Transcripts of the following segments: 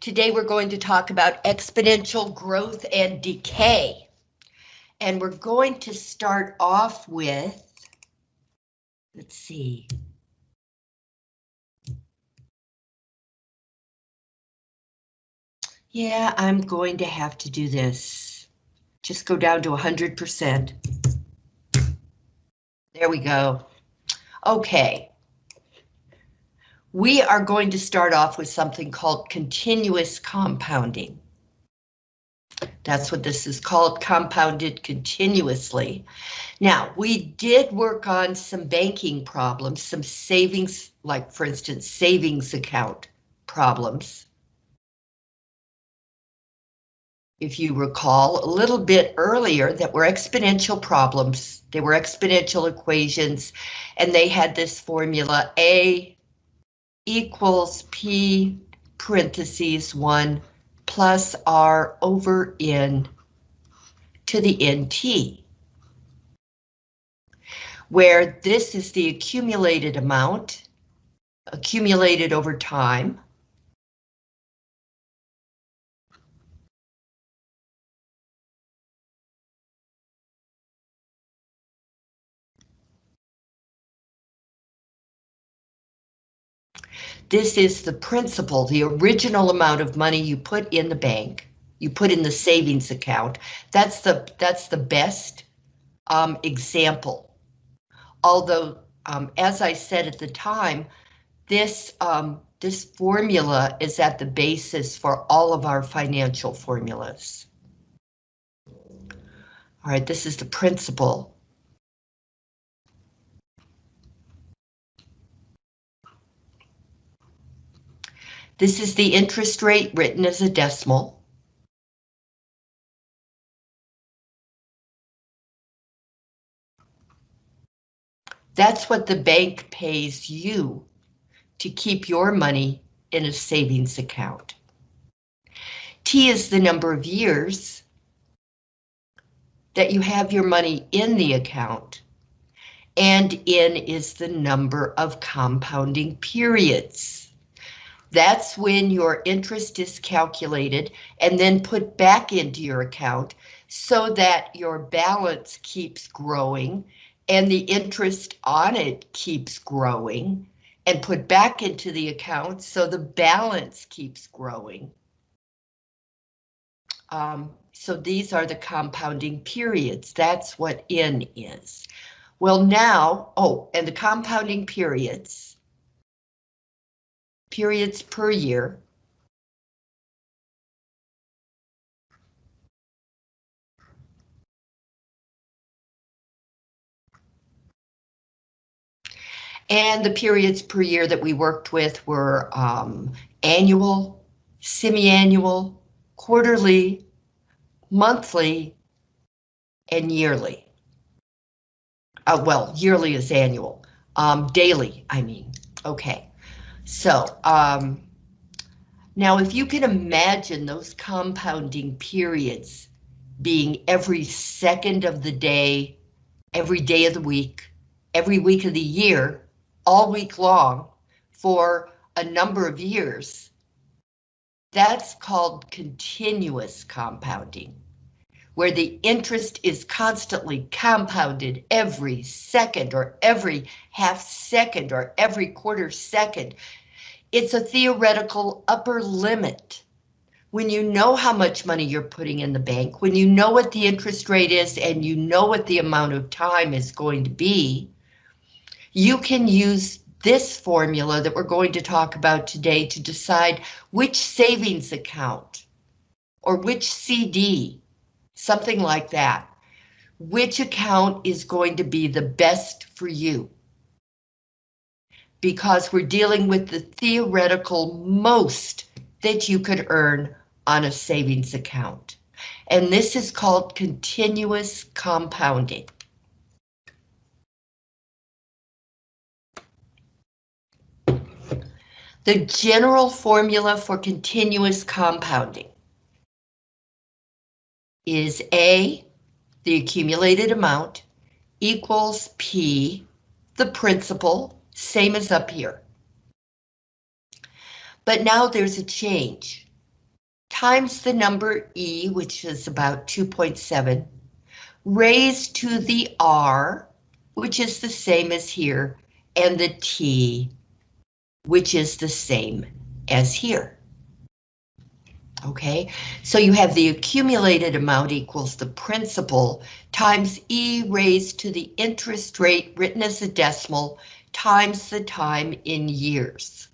Today we're going to talk about exponential growth and decay. And we're going to start off with, let's see. Yeah, I'm going to have to do this. Just go down to 100%. There we go. Okay. We are going to start off with something called continuous compounding. That's what this is called, compounded continuously. Now, we did work on some banking problems, some savings, like for instance, savings account problems. If you recall a little bit earlier that were exponential problems, they were exponential equations, and they had this formula A equals P parentheses 1 plus R over N to the NT. Where this is the accumulated amount, accumulated over time, This is the principal, the original amount of money you put in the bank, you put in the savings account. That's the that's the best um, example. Although, um, as I said at the time, this um, this formula is at the basis for all of our financial formulas. All right, this is the principal This is the interest rate written as a decimal. That's what the bank pays you to keep your money in a savings account. T is the number of years that you have your money in the account, and N is the number of compounding periods. That's when your interest is calculated and then put back into your account so that your balance keeps growing and the interest on it keeps growing and put back into the account so the balance keeps growing. Um, so these are the compounding periods. That's what N is. Well now, oh, and the compounding periods periods per year. And the periods per year that we worked with were um, annual, semi-annual, quarterly, monthly, and yearly. Uh, well, yearly is annual. Um, daily, I mean. Okay. So, um, now if you can imagine those compounding periods being every second of the day, every day of the week, every week of the year, all week long for a number of years, that's called continuous compounding, where the interest is constantly compounded every second or every half second or every quarter second it's a theoretical upper limit. When you know how much money you're putting in the bank, when you know what the interest rate is and you know what the amount of time is going to be, you can use this formula that we're going to talk about today to decide which savings account or which CD, something like that, which account is going to be the best for you because we're dealing with the theoretical most that you could earn on a savings account. And this is called continuous compounding. The general formula for continuous compounding is A, the accumulated amount, equals P, the principal, same as up here. But now there's a change. times the number E, which is about 2.7, raised to the R, which is the same as here, and the T, which is the same as here. Okay, so you have the accumulated amount equals the principal times E raised to the interest rate written as a decimal times the time in years.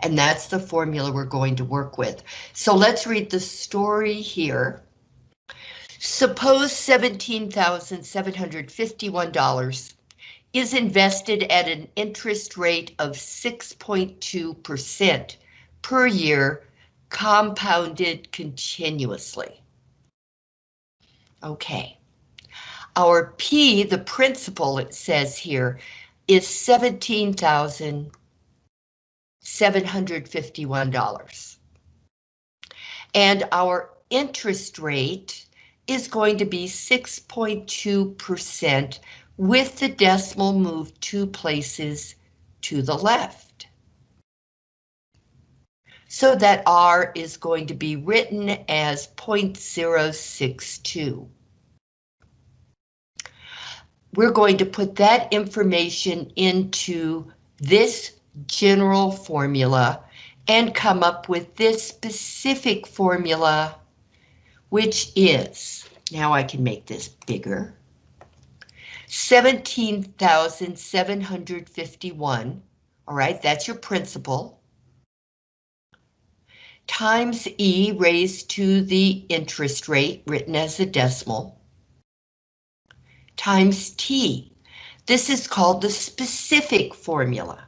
And that's the formula we're going to work with. So let's read the story here. Suppose $17,751 is invested at an interest rate of 6.2% per year, compounded continuously. Okay. Our P, the principal, it says here, is $17,751. And our interest rate is going to be 6.2% with the decimal moved two places to the left. So that R is going to be written as 0.062. We're going to put that information into this general formula and come up with this specific formula, which is, now I can make this bigger, 17,751, all right, that's your principal, times E raised to the interest rate written as a decimal, times T. This is called the specific formula.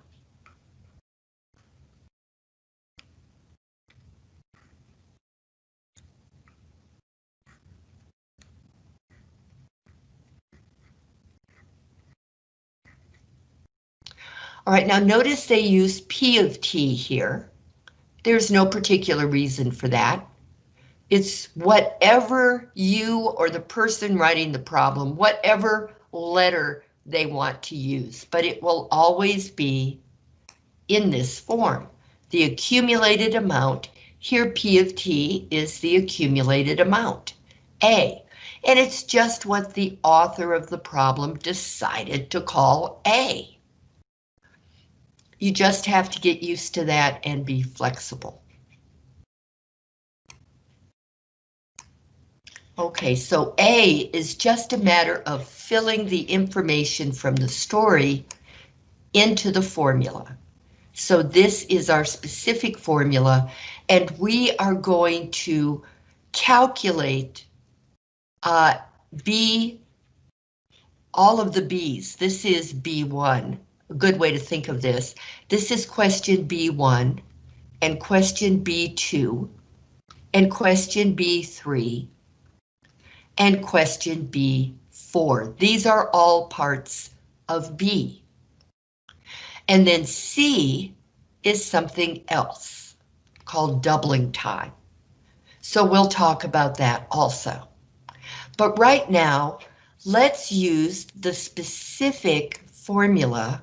All right, now notice they use P of T here. There's no particular reason for that. It's whatever you or the person writing the problem, whatever letter they want to use, but it will always be in this form. The accumulated amount, here P of T is the accumulated amount, A, and it's just what the author of the problem decided to call A. You just have to get used to that and be flexible. Okay, so A is just a matter of filling the information from the story into the formula. So this is our specific formula, and we are going to calculate uh, B, all of the B's. This is B1 a good way to think of this. This is question B1 and question B2 and question B3 and question B4. These are all parts of B. And then C is something else called doubling time. So we'll talk about that also. But right now, let's use the specific formula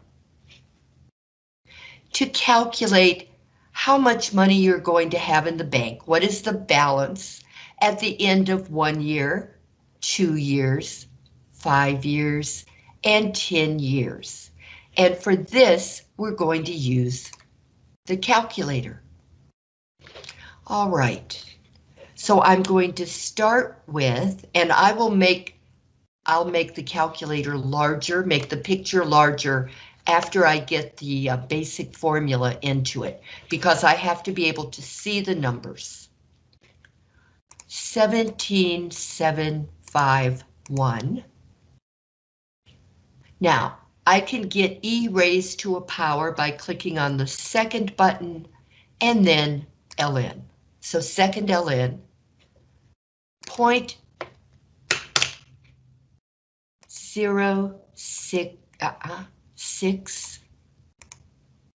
to calculate how much money you're going to have in the bank. What is the balance at the end of one year, two years, five years, and 10 years. And for this, we're going to use the calculator. All right, so I'm going to start with, and I will make, I'll make the calculator larger, make the picture larger after I get the uh, basic formula into it, because I have to be able to see the numbers. 17751. Now, I can get E raised to a power by clicking on the second button and then ln. So second ln, point zero six, uh -uh, six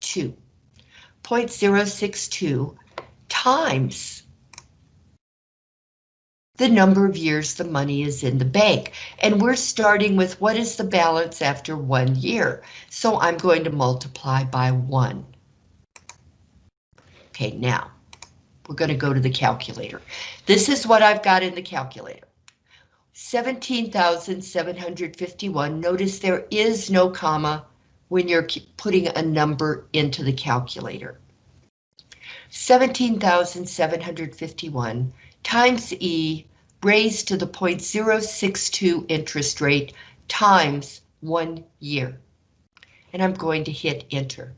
0.062 times the number of years the money is in the bank. And we're starting with what is the balance after one year. So I'm going to multiply by one. Okay, now we're going to go to the calculator. This is what I've got in the calculator. 17,751. Notice there is no comma when you're putting a number into the calculator. 17,751 times E raised to the 0.062 interest rate times one year. And I'm going to hit enter.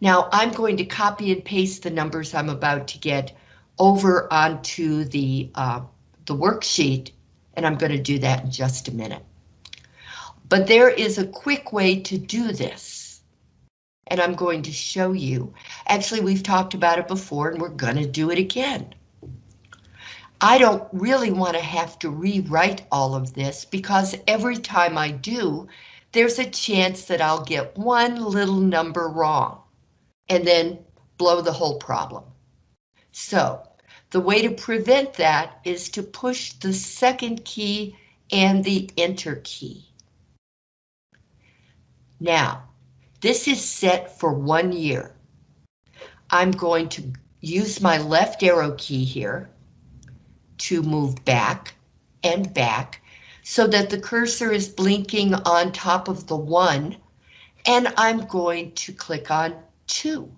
Now I'm going to copy and paste the numbers I'm about to get over onto the, uh, the worksheet, and I'm going to do that in just a minute. But there is a quick way to do this, and I'm going to show you. Actually, we've talked about it before, and we're going to do it again. I don't really want to have to rewrite all of this because every time I do, there's a chance that I'll get one little number wrong and then blow the whole problem. So the way to prevent that is to push the second key and the enter key. Now, this is set for one year. I'm going to use my left arrow key here to move back and back so that the cursor is blinking on top of the one and I'm going to click on 2.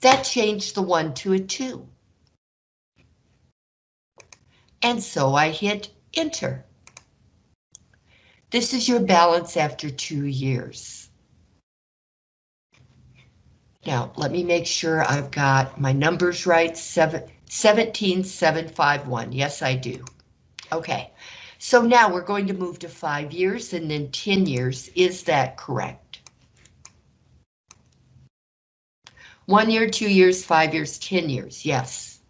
That changed the 1 to a 2. And so I hit enter. This is your balance after two years. Now, let me make sure I've got my numbers right. Seven, 17751. Yes, I do. Okay, so now we're going to move to five years and then 10 years. Is that correct? One year, two years, five years, 10 years, yes.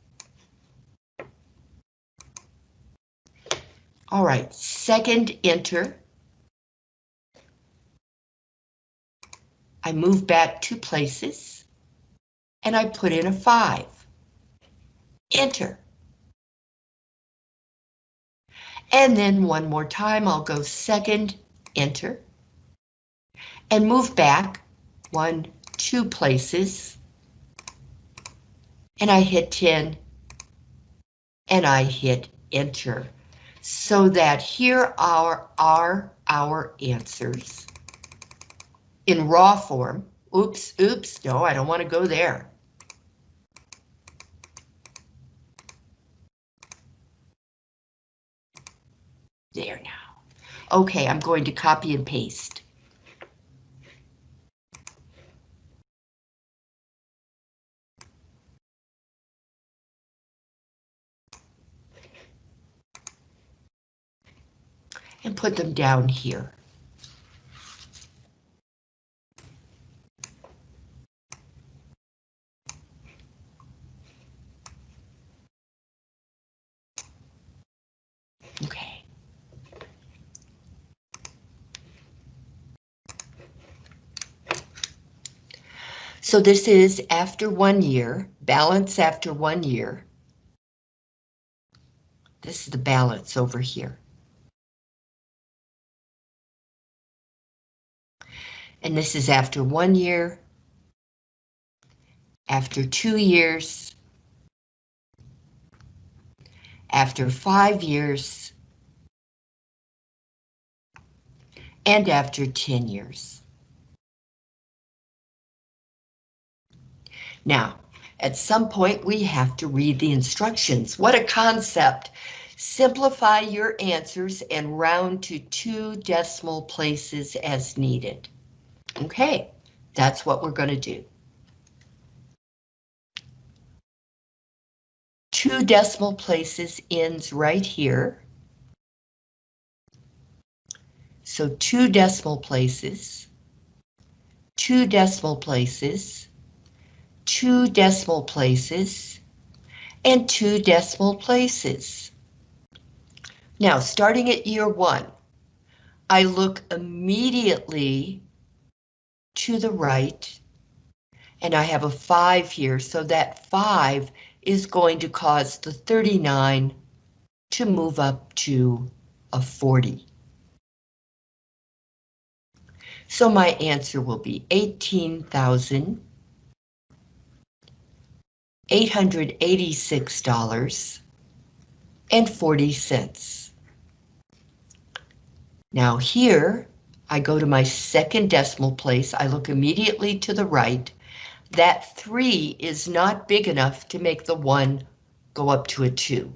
All right, second enter. I move back two places and I put in a five. Enter. And then one more time, I'll go second, enter, and move back one, two places and I hit 10 and I hit enter so that here are, are our answers in raw form. Oops, oops, no, I don't want to go there. There now. Okay, I'm going to copy and paste. and put them down here. Okay. So this is after one year, balance after one year. This is the balance over here. And this is after one year, after two years, after five years, and after 10 years. Now, at some point we have to read the instructions. What a concept! Simplify your answers and round to two decimal places as needed. Okay, that's what we're going to do. Two decimal places ends right here. So two decimal places, two decimal places, two decimal places, and two decimal places. Now, starting at year one, I look immediately to the right, and I have a 5 here, so that 5 is going to cause the 39 to move up to a 40. So my answer will be 18,000 eight hundred eighty-six dollars and forty cents. Now here, I go to my second decimal place, I look immediately to the right. That three is not big enough to make the one go up to a two.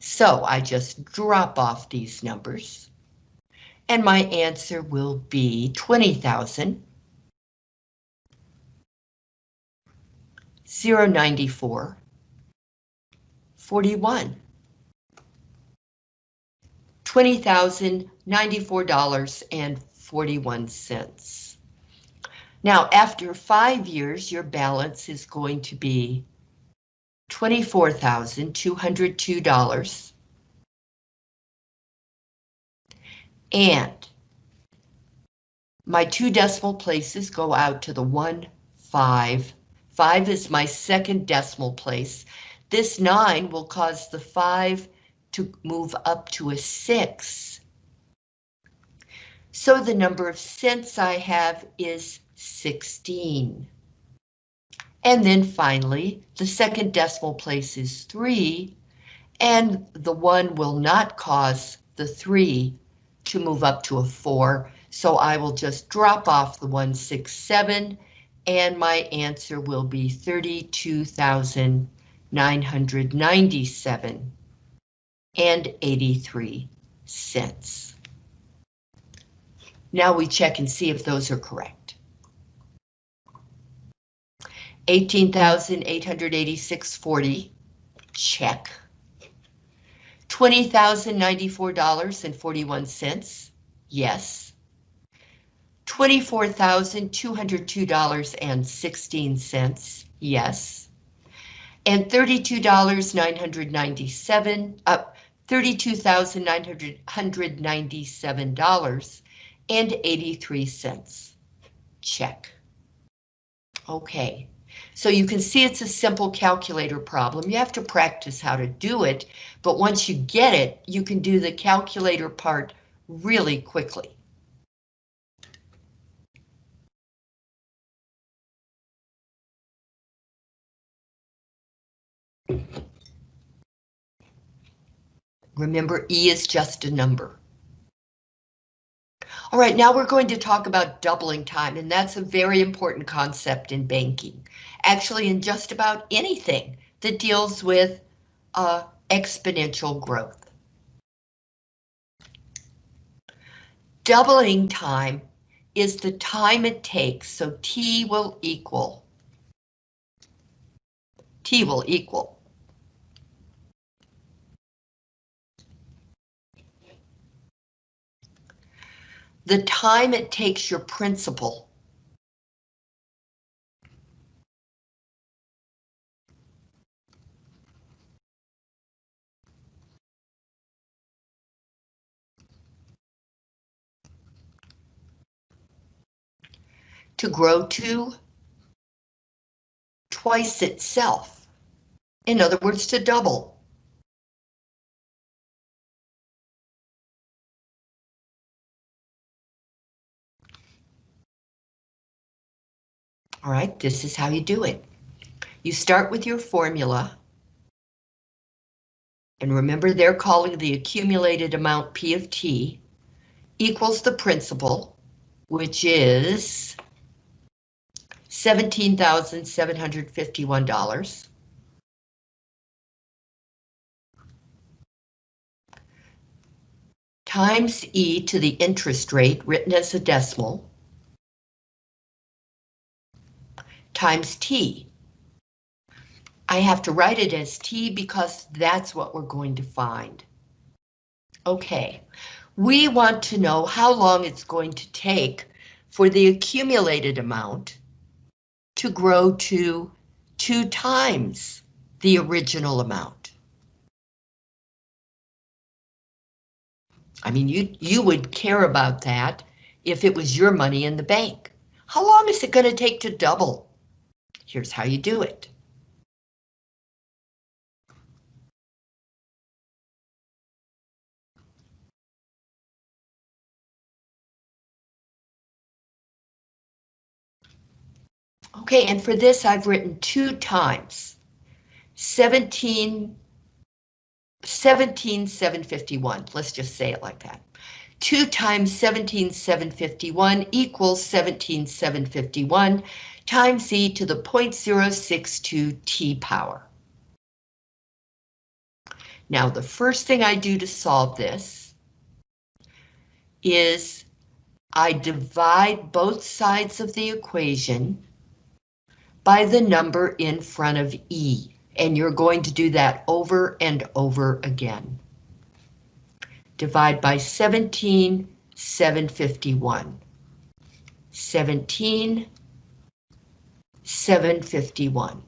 So I just drop off these numbers. And my answer will be 20,000. 094 41 $20,094.41. Now, after five years, your balance is going to be $24,202. And my two decimal places go out to the one, five. Five is my second decimal place. This nine will cause the five to move up to a six. So the number of cents I have is 16. And then finally, the second decimal place is 3, and the 1 will not cause the 3 to move up to a 4, so I will just drop off the 167, and my answer will be 32,997 and 83 cents. Now we check and see if those are correct. $18,886.40, check. $20,094.41, yes. $24,202.16, yes. And $32,997, up uh, $32,997.83, check. Okay. So you can see it's a simple calculator problem. You have to practice how to do it, but once you get it, you can do the calculator part really quickly. Remember, E is just a number. All right, now we're going to talk about doubling time, and that's a very important concept in banking. Actually, in just about anything that deals with uh, exponential growth. Doubling time is the time it takes, so T will equal. T will equal the time it takes your principal to grow to twice itself. In other words, to double. All right, this is how you do it. You start with your formula. And remember they're calling the accumulated amount P of T equals the principal, which is $17,751. times E to the interest rate written as a decimal times T. I have to write it as T because that's what we're going to find. Okay, we want to know how long it's going to take for the accumulated amount to grow to two times the original amount. I mean, you, you would care about that if it was your money in the bank. How long is it going to take to double? Here's how you do it. Okay, and for this I've written two times. 17, 17,751. Let's just say it like that. 2 times 17,751 equals 17,751 times e to the 0.062 t power. Now, the first thing I do to solve this is I divide both sides of the equation by the number in front of E, and you're going to do that over and over again. Divide by 17, 751. 17, 751.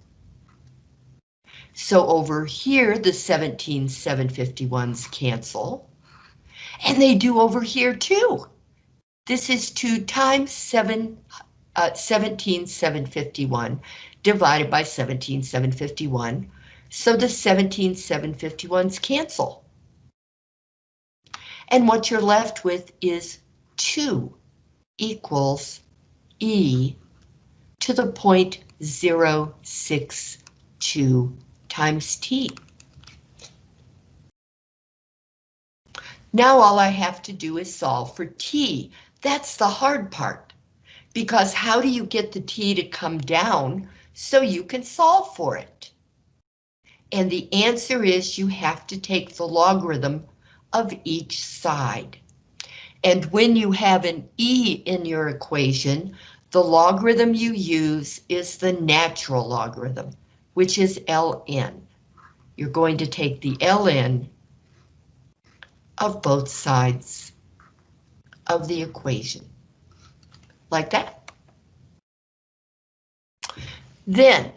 So over here, the 17 751s cancel. And they do over here too. This is 2 times 7, uh, 17 751 divided by 17 751. So the 17 751s cancel. And what you're left with is 2 equals E to the point 062 times t. Now all I have to do is solve for t. That's the hard part. Because how do you get the t to come down so you can solve for it? And the answer is you have to take the logarithm of each side. And when you have an e in your equation, the logarithm you use is the natural logarithm which is ln. You're going to take the ln of both sides of the equation, like that. Then,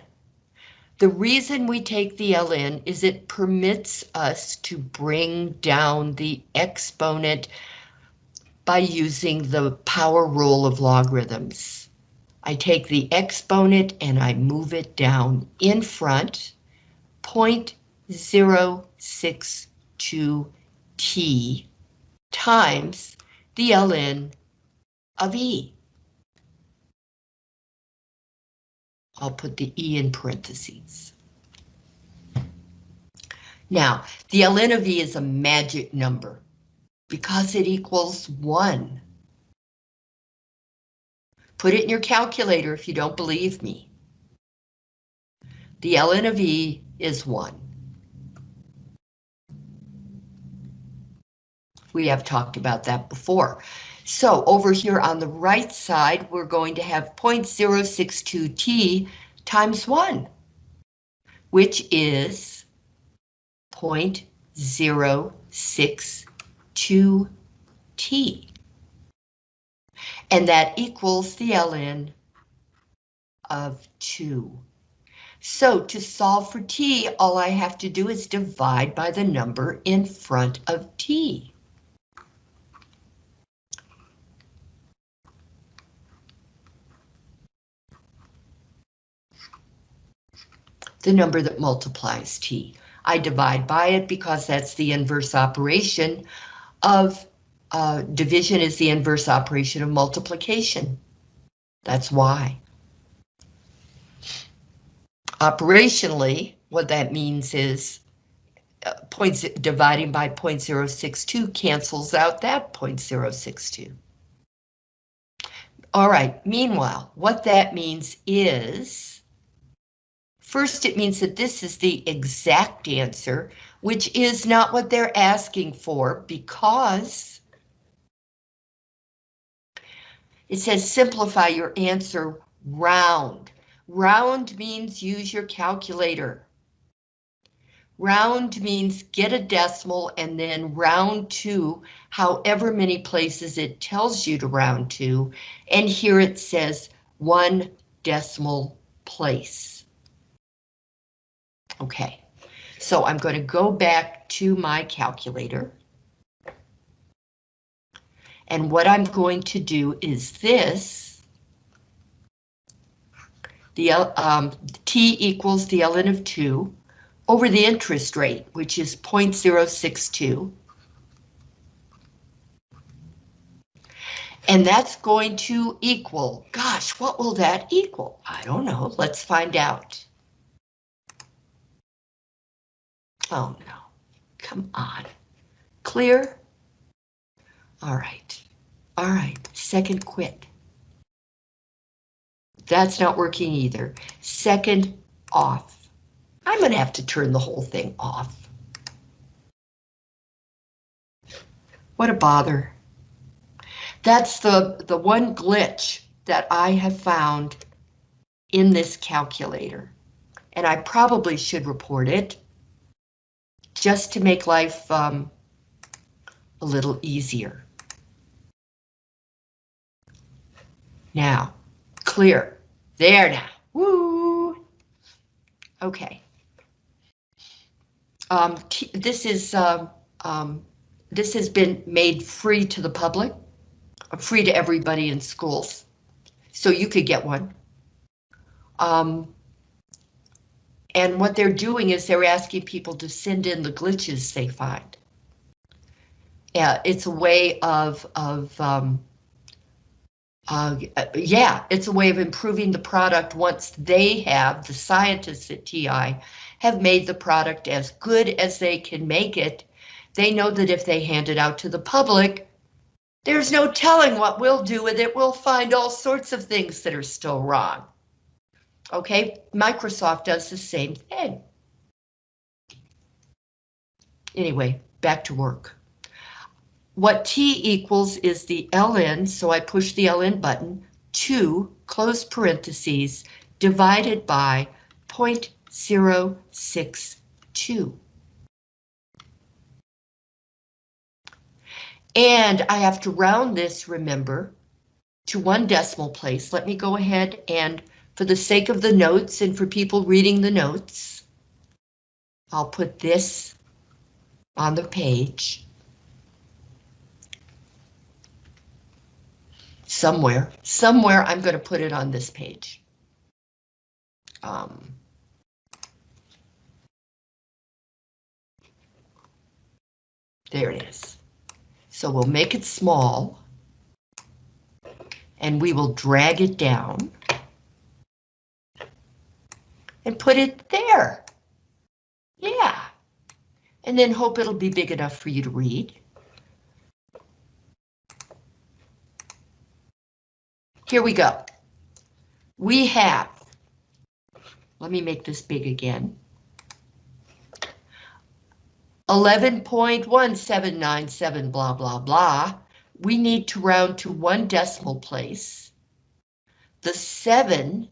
the reason we take the ln is it permits us to bring down the exponent by using the power rule of logarithms. I take the exponent and I move it down in front, 0.062 t times the ln of e. I'll put the e in parentheses. Now, the ln of e is a magic number because it equals 1. Put it in your calculator if you don't believe me. The ln of E is 1. We have talked about that before. So over here on the right side, we're going to have 0.062t times 1, which is 0.062t and that equals the ln of 2. So to solve for t, all I have to do is divide by the number in front of t. The number that multiplies t. I divide by it because that's the inverse operation of uh, division is the inverse operation of multiplication. That's why. Operationally, what that means is uh, points dividing by 0.062 cancels out that 0.062. All right, meanwhile, what that means is, first it means that this is the exact answer, which is not what they're asking for because It says simplify your answer round. Round means use your calculator. Round means get a decimal and then round to however many places it tells you to round to. And here it says one decimal place. Okay, so I'm going to go back to my calculator. And what I'm going to do is this. The um, T equals the ln of 2 over the interest rate, which is 0.062. And that's going to equal, gosh, what will that equal? I don't know, let's find out. Oh no, come on. Clear? All right, all right, second quit. That's not working either. Second off. I'm gonna have to turn the whole thing off. What a bother. That's the, the one glitch that I have found in this calculator. And I probably should report it just to make life um, a little easier. Now, clear. There now. Woo! Okay. Um, this is um, um, this has been made free to the public, free to everybody in schools. So you could get one. Um, and what they're doing is they're asking people to send in the glitches they find. Yeah, it's a way of, of um, uh, yeah, it's a way of improving the product once they have, the scientists at TI, have made the product as good as they can make it they know that if they hand it out to the public, there's no telling what we'll do with it. We'll find all sorts of things that are still wrong. Okay, Microsoft does the same thing. Anyway, back to work. What T equals is the ln, so I push the ln button, 2, close parentheses, divided by 0.062. And I have to round this, remember, to one decimal place. Let me go ahead and, for the sake of the notes and for people reading the notes, I'll put this on the page. Somewhere, somewhere I'm going to put it on this page. Um, there it is. So we'll make it small. And we will drag it down. And put it there. Yeah. And then hope it'll be big enough for you to read. Here we go. We have, let me make this big again. 11.1797 blah blah blah, we need to round to one decimal place. The 7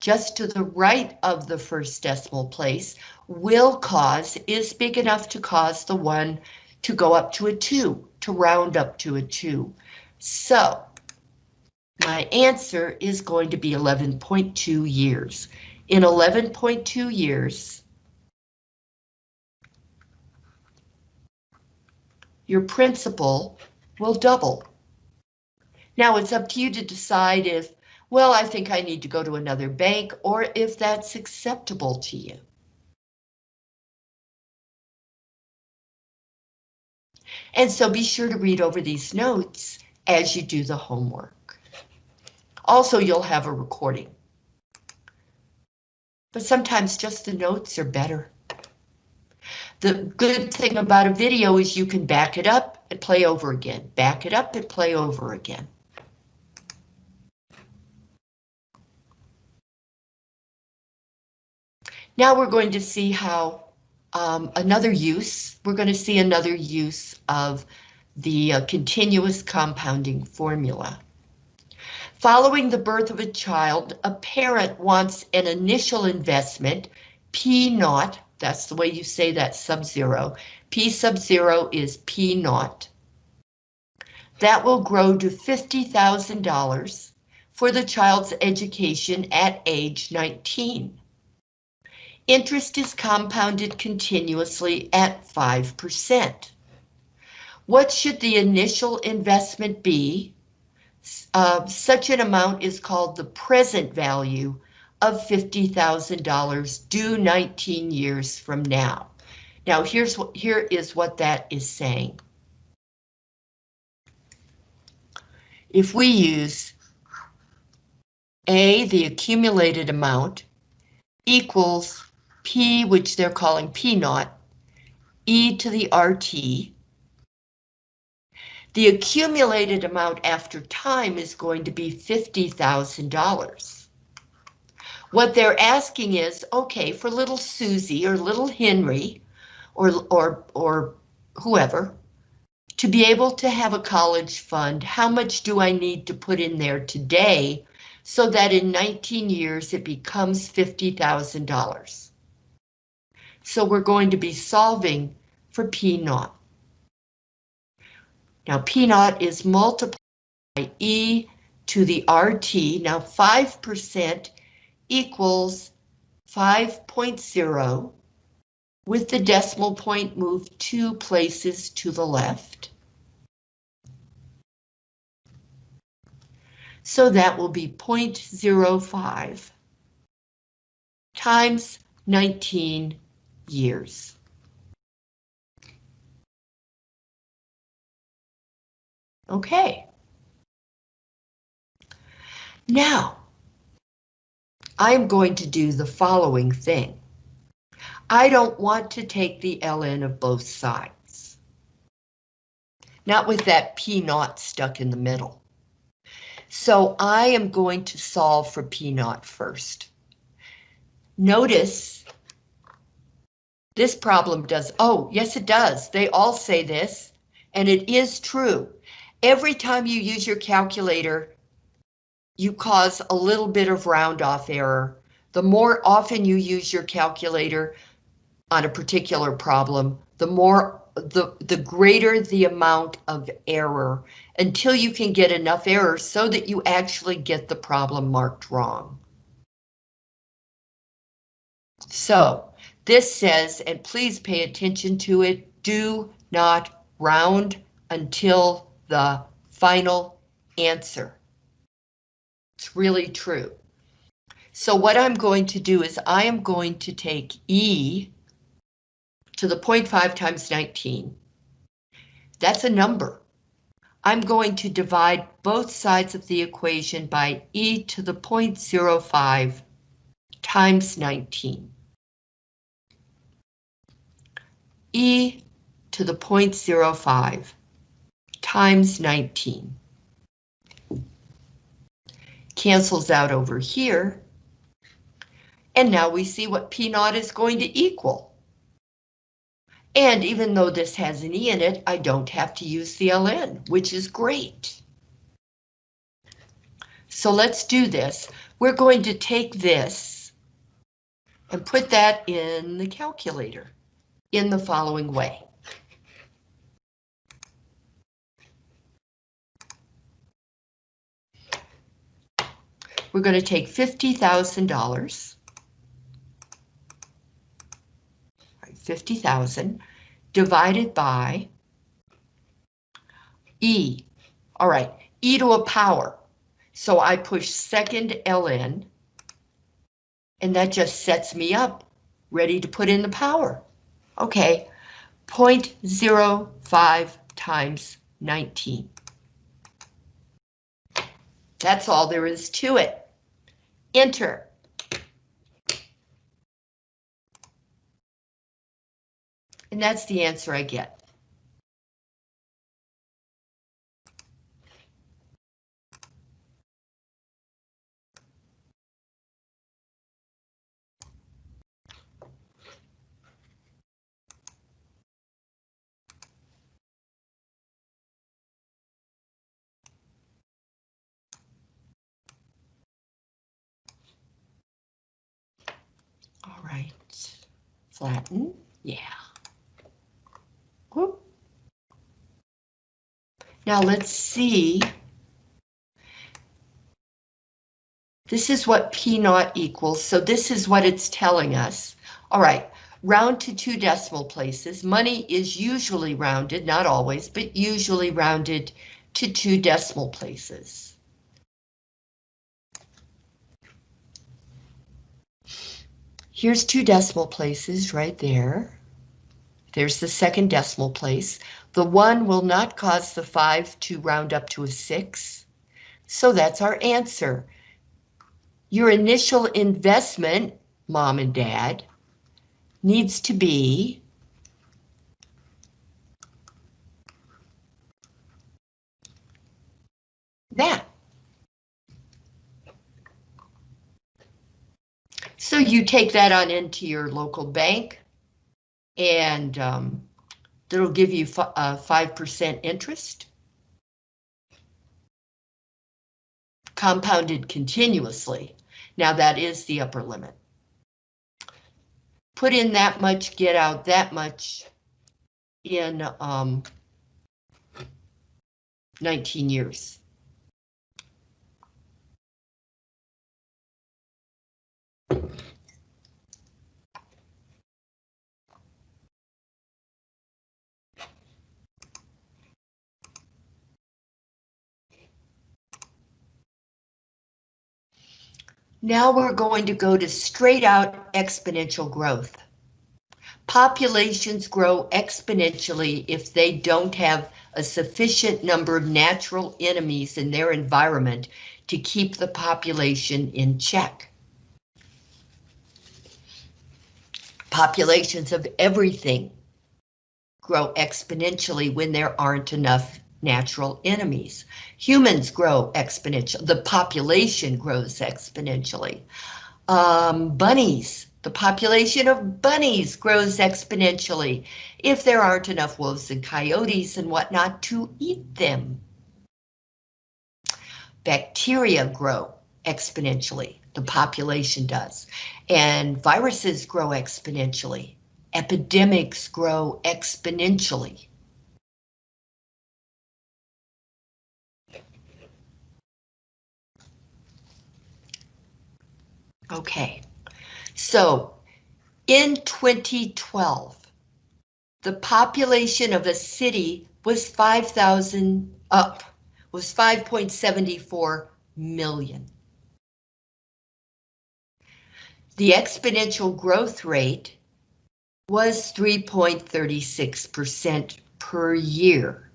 just to the right of the first decimal place will cause, is big enough to cause the 1 to go up to a 2, to round up to a 2. So my answer is going to be 11.2 years. In 11.2 years, your principal will double. Now it's up to you to decide if, well, I think I need to go to another bank or if that's acceptable to you. And so be sure to read over these notes as you do the homework. Also, you'll have a recording. But sometimes just the notes are better. The good thing about a video is you can back it up and play over again, back it up and play over again. Now we're going to see how um, another use, we're going to see another use of the uh, continuous compounding formula. Following the birth of a child, a parent wants an initial investment, P naught, that's the way you say that sub-zero. P sub-zero is P naught. That will grow to $50,000 for the child's education at age 19. Interest is compounded continuously at 5%. What should the initial investment be? Uh, such an amount is called the present value of $50,000 due 19 years from now. Now here's what here is what that is saying. If we use A, the accumulated amount, equals P, which they're calling P naught, e to the RT. The accumulated amount after time is going to be $50,000. What they're asking is, okay, for little Susie or little Henry or, or, or whoever, to be able to have a college fund, how much do I need to put in there today so that in 19 years it becomes $50,000? So we're going to be solving for P naught. Now P naught is multiplied by E to the RT. Now 5% equals 5.0 with the decimal point moved two places to the left. So that will be 0.05 times 19 years. Okay. Now, I'm going to do the following thing. I don't want to take the ln of both sides. Not with that P naught stuck in the middle. So I am going to solve for P naught first. Notice this problem does, oh, yes it does. They all say this, and it is true. Every time you use your calculator, you cause a little bit of round off error. The more often you use your calculator on a particular problem, the more the, the greater the amount of error until you can get enough error so that you actually get the problem marked wrong. So this says, and please pay attention to it, do not round until the final answer. It's really true. So what I'm going to do is I am going to take E to the 0.5 times 19. That's a number. I'm going to divide both sides of the equation by E to the 0.05 times 19. E to the 0.05 times 19. Cancels out over here. And now we see what P naught is going to equal. And even though this has an E in it, I don't have to use the LN, which is great. So let's do this. We're going to take this and put that in the calculator in the following way. We're going to take $50,000. 50,000 divided by E. All right, E to a power. So I push second ln, and that just sets me up, ready to put in the power. Okay, 0.05 times 19. That's all there is to it. Enter. And that's the answer I get. All right, flatten, yeah. Whoop. Now let's see. This is what P naught equals, so this is what it's telling us. All right, round to two decimal places. Money is usually rounded, not always, but usually rounded to two decimal places. Here's two decimal places right there. There's the second decimal place. The one will not cause the five to round up to a six. So that's our answer. Your initial investment, mom and dad, needs to be So you take that on into your local bank and um, that'll give you 5% uh, interest. Compounded continuously. Now that is the upper limit. Put in that much, get out that much in um, 19 years. Now we're going to go to straight out exponential growth. Populations grow exponentially if they don't have a sufficient number of natural enemies in their environment to keep the population in check. Populations of everything grow exponentially when there aren't enough natural enemies. Humans grow exponentially. The population grows exponentially. Um, bunnies, the population of bunnies grows exponentially if there aren't enough wolves and coyotes and whatnot to eat them. Bacteria grow exponentially, the population does, and viruses grow exponentially. Epidemics grow exponentially. Okay, so in 2012, the population of a city was 5,000 up, was 5.74 million. The exponential growth rate was 3.36% per year.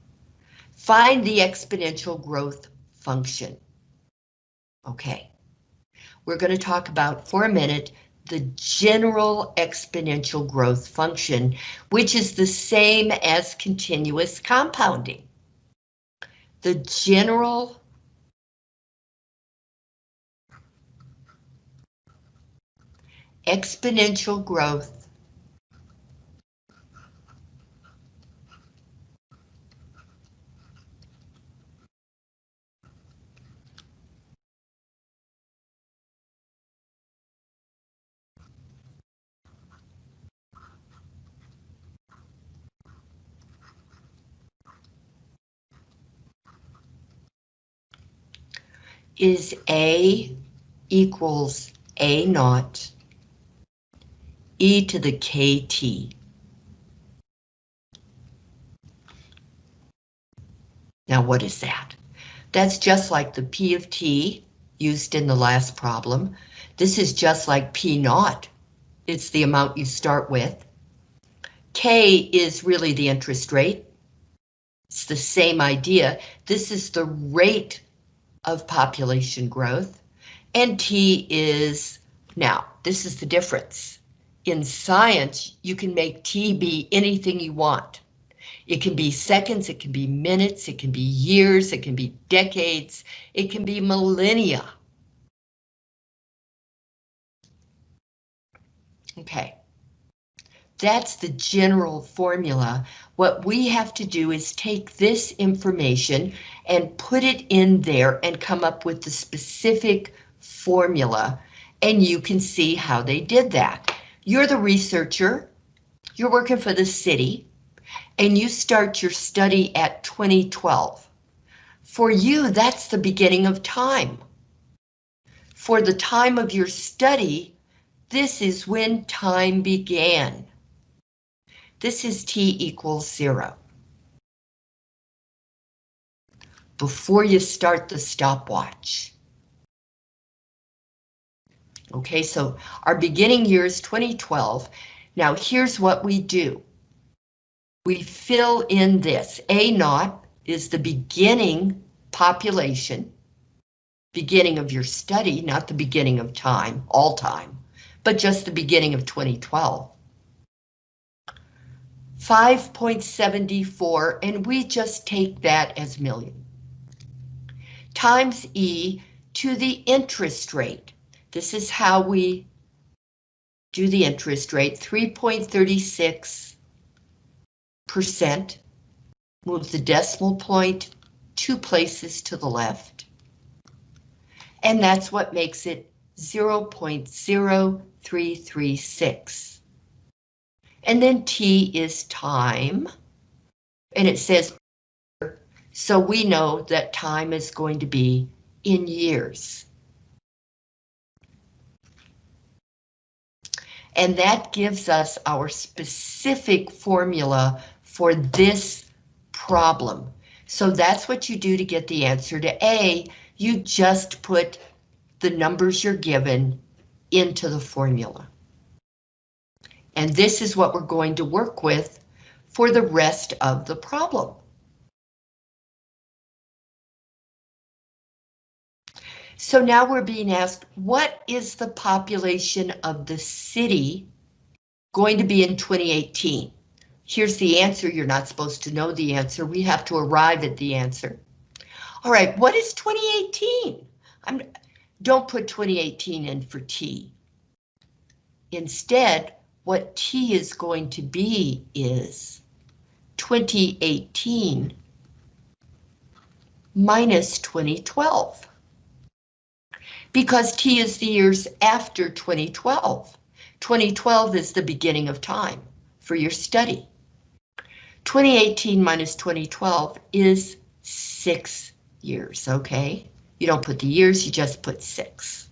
Find the exponential growth function. Okay we're going to talk about for a minute the general exponential growth function, which is the same as continuous compounding. The general exponential growth. Is A equals A naught e to the kt. Now what is that? That's just like the P of t used in the last problem. This is just like P naught. It's the amount you start with. K is really the interest rate. It's the same idea. This is the rate of population growth, and T is, now, this is the difference. In science, you can make T be anything you want. It can be seconds, it can be minutes, it can be years, it can be decades, it can be millennia. Okay. That's the general formula. What we have to do is take this information and put it in there and come up with the specific formula, and you can see how they did that. You're the researcher, you're working for the city, and you start your study at 2012. For you, that's the beginning of time. For the time of your study, this is when time began. This is t equals zero. Before you start the stopwatch. Okay, so our beginning year is 2012. Now here's what we do. We fill in this. A naught is the beginning population, beginning of your study, not the beginning of time, all time, but just the beginning of 2012. 5.74, and we just take that as million. Times E to the interest rate. This is how we do the interest rate, 3.36 percent. Move the decimal point two places to the left. And that's what makes it 0.0336. And then T is time. And it says, so we know that time is going to be in years. And that gives us our specific formula for this problem. So that's what you do to get the answer to A. You just put the numbers you're given into the formula. And this is what we're going to work with for the rest of the problem. So now we're being asked, what is the population of the city going to be in 2018? Here's the answer. You're not supposed to know the answer. We have to arrive at the answer. All right, what is 2018? I'm, don't put 2018 in for T. Instead, what T is going to be is 2018 minus 2012. Because T is the years after 2012. 2012 is the beginning of time for your study. 2018 minus 2012 is six years, okay? You don't put the years, you just put six.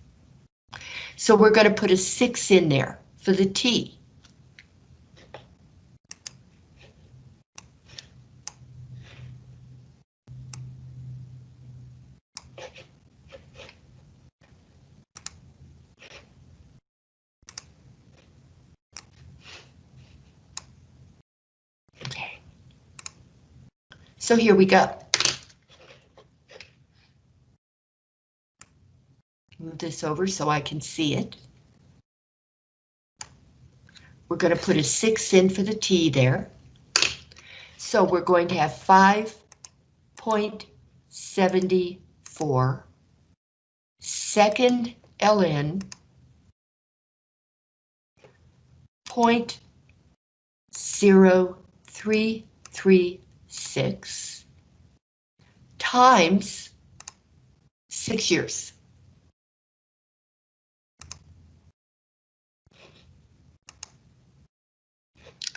So we're going to put a six in there for the T. So here we go. Move this over so I can see it. We're going to put a 6 in for the T there. So we're going to have 5.74 second ln point zero three three six times six years.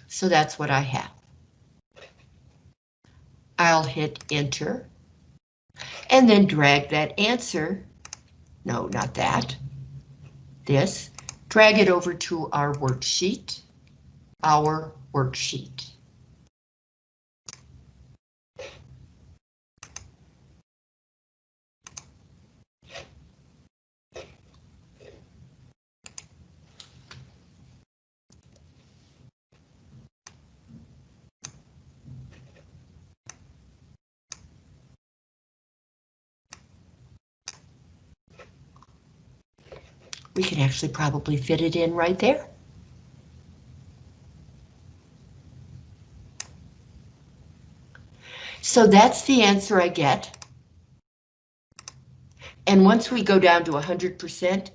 So that's what I have. I'll hit enter and then drag that answer. No, not that. This. Drag it over to our worksheet. Our worksheet. We can actually probably fit it in right there. So that's the answer I get. And once we go down to 100%,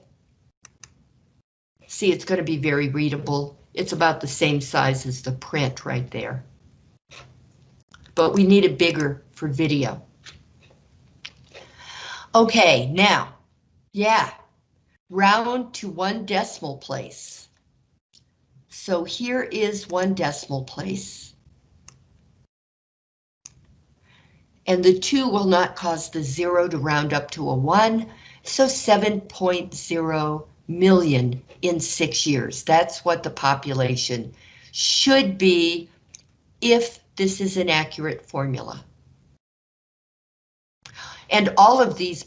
see it's going to be very readable. It's about the same size as the print right there. But we need it bigger for video. Okay, now, yeah, round to one decimal place. So here is one decimal place. And the two will not cause the zero to round up to a one, so 7.0 million in six years. That's what the population should be if this is an accurate formula. And all of these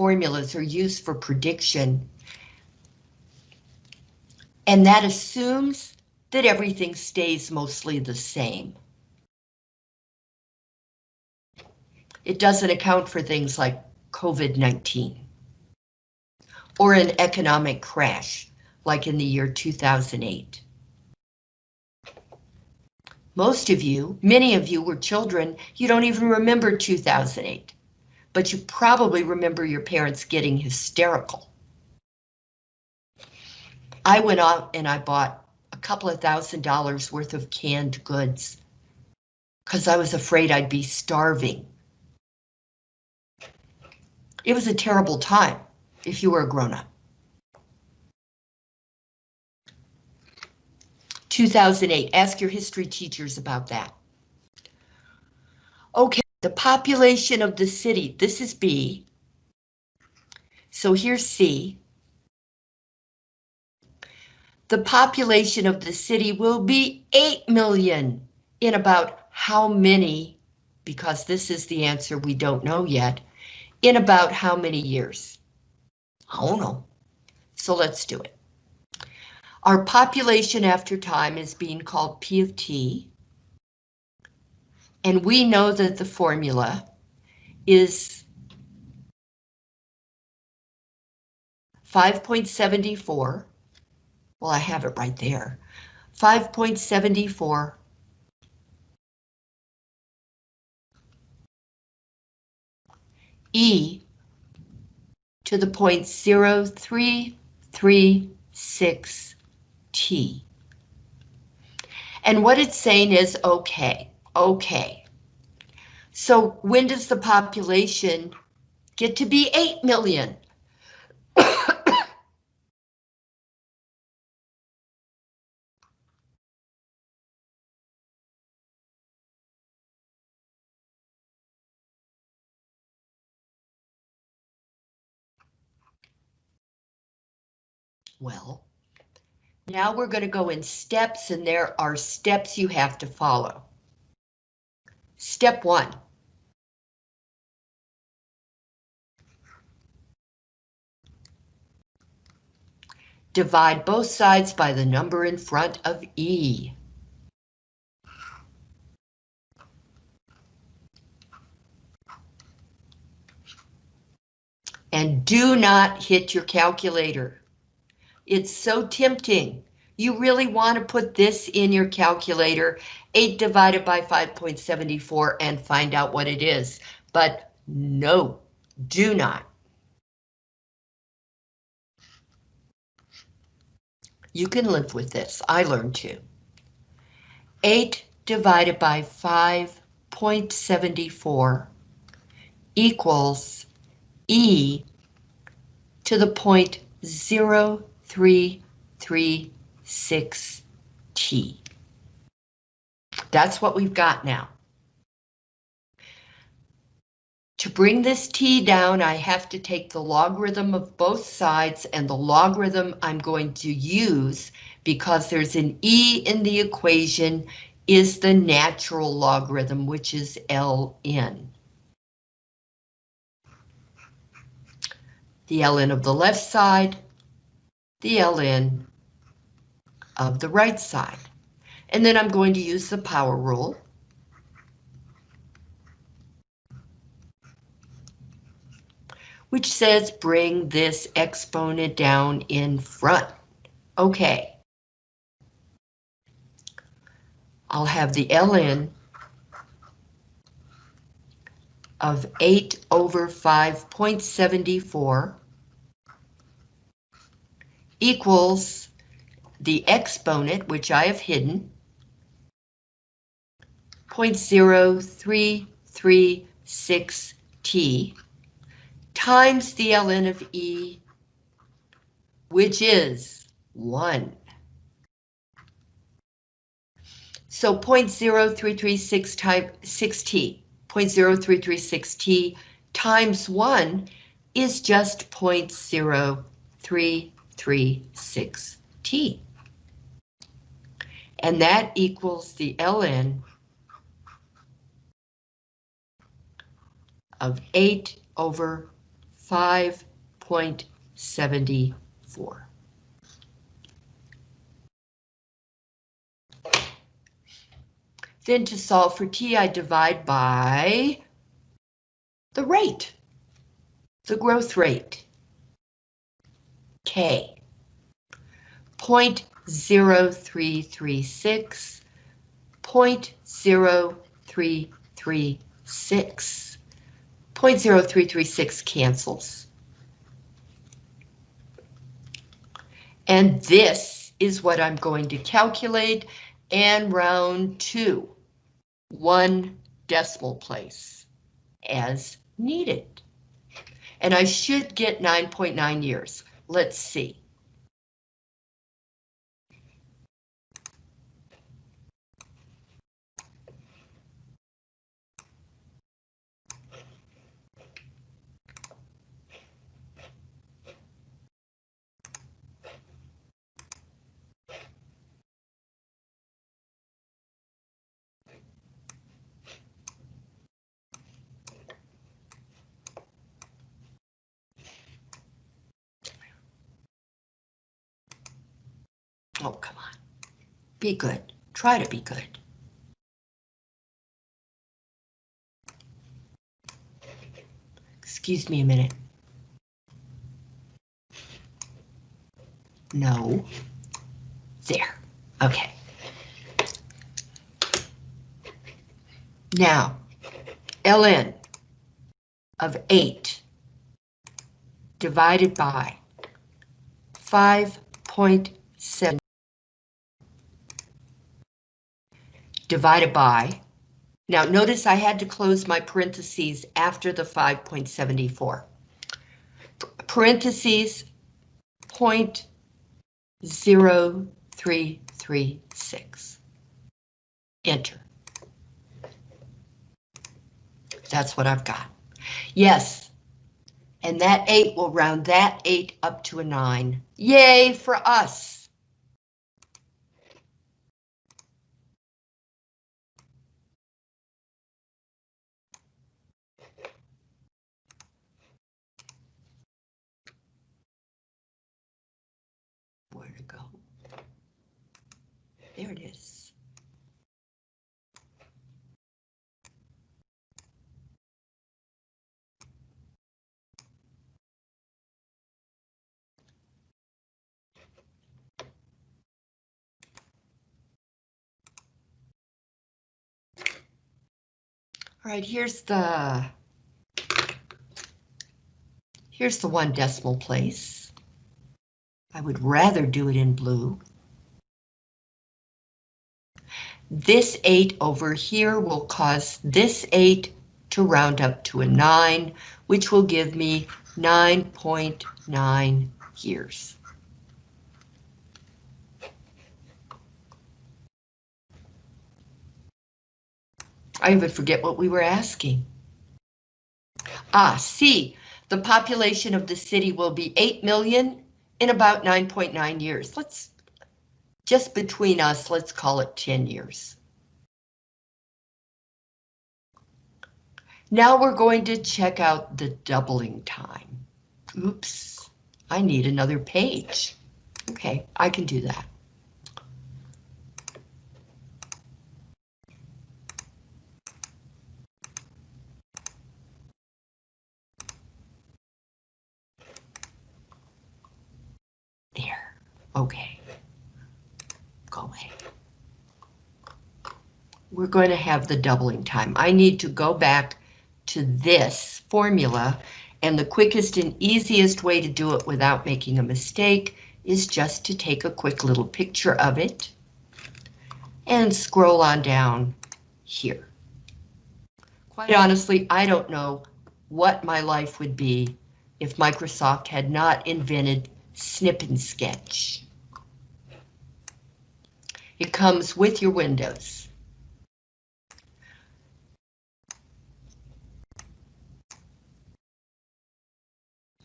formulas are used for prediction. And that assumes that everything stays mostly the same. It doesn't account for things like COVID-19 or an economic crash like in the year 2008. Most of you, many of you were children, you don't even remember 2008 but you probably remember your parents getting hysterical. I went out and I bought a couple of thousand dollars worth of canned goods because I was afraid I'd be starving. It was a terrible time if you were a grown-up. 2008, ask your history teachers about that. Okay, the population of the city, this is B. So here's C. The population of the city will be 8 million in about how many, because this is the answer we don't know yet, in about how many years? I don't know. So let's do it. Our population after time is being called P of T. And we know that the formula is 5.74. Well, I have it right there. 5.74 E to the point zero three three six T. And what it's saying is okay, okay. So when does the population get to be 8 million? Well, now we're going to go in steps and there are steps you have to follow. Step one. Divide both sides by the number in front of E. And do not hit your calculator. It's so tempting. You really want to put this in your calculator, 8 divided by 5.74 and find out what it is. But no, do not. You can live with this. I learned to. 8 divided by 5.74 equals E to the point 0.336T. That's what we've got now. To bring this t down, I have to take the logarithm of both sides and the logarithm I'm going to use because there's an e in the equation is the natural logarithm, which is ln. The ln of the left side, the ln of the right side. And then I'm going to use the power rule. which says bring this exponent down in front. Okay. I'll have the ln of 8 over 5.74 equals the exponent, which I have hidden, 0.0336t times the ln of E, which is 1. So 0.0336 type 6t, 0.0336t times 1 is just 0.0336t. And that equals the ln of 8 over 5.74. Then to solve for t, I divide by the rate, the growth rate, k. 0.0336, 0.0336. 0.0336 cancels. And this is what I'm going to calculate and round to one decimal place as needed. And I should get 9.9 years. Let's see. Oh, come on. Be good. Try to be good. Excuse me a minute. No. There. Okay. Now, ln of 8 divided by 5.7 divided by, now notice I had to close my parentheses after the 5.74. Parentheses, point zero three three six. Enter. That's what I've got. Yes, and that 8 will round that 8 up to a 9. Yay for us! There it is. All right, here's the here's the one decimal place. I would rather do it in blue. This 8 over here will cause this 8 to round up to a 9, which will give me 9.9 .9 years. I even forget what we were asking. Ah, C, the population of the city will be 8 million in about 9.9 .9 years. Let's just between us, let's call it 10 years. Now we're going to check out the doubling time. Oops, I need another page. Okay, I can do that. There, okay go away. We're going to have the doubling time. I need to go back to this formula, and the quickest and easiest way to do it without making a mistake is just to take a quick little picture of it and scroll on down here. Quite honestly, I don't know what my life would be if Microsoft had not invented Snip and Sketch. It comes with your Windows.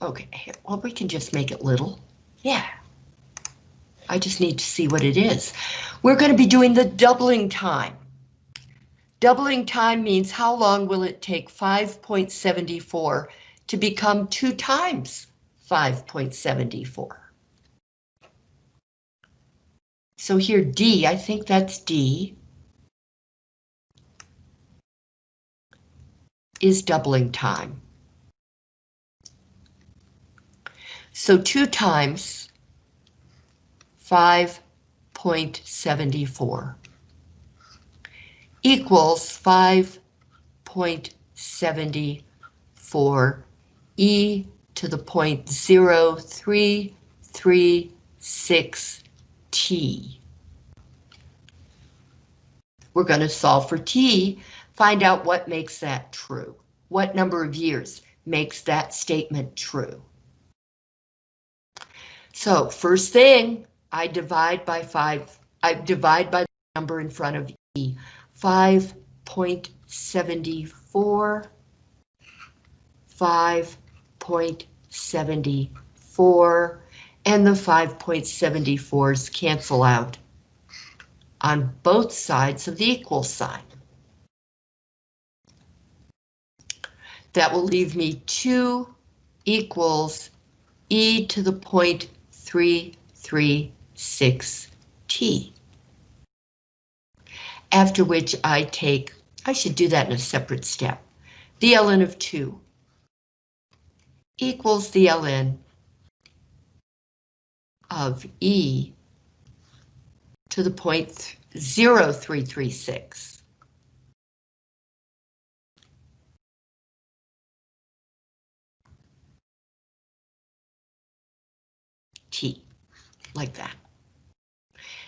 Okay, well, we can just make it little. Yeah. I just need to see what it is. We're going to be doing the doubling time. Doubling time means how long will it take 5.74 to become two times 5.74? So here D, I think that's D, is doubling time. So 2 times 5.74 equals 5.74 e to the point 0.033 t. We're going to solve for t, find out what makes that true. What number of years makes that statement true? So first thing, I divide by 5, I divide by the number in front of e, 5.74, 5.74, and the 5.74s cancel out on both sides of the equal sign. That will leave me 2 equals e to the point 336t. After which I take, I should do that in a separate step, the ln of 2 equals the ln of e to the point 0336. like that.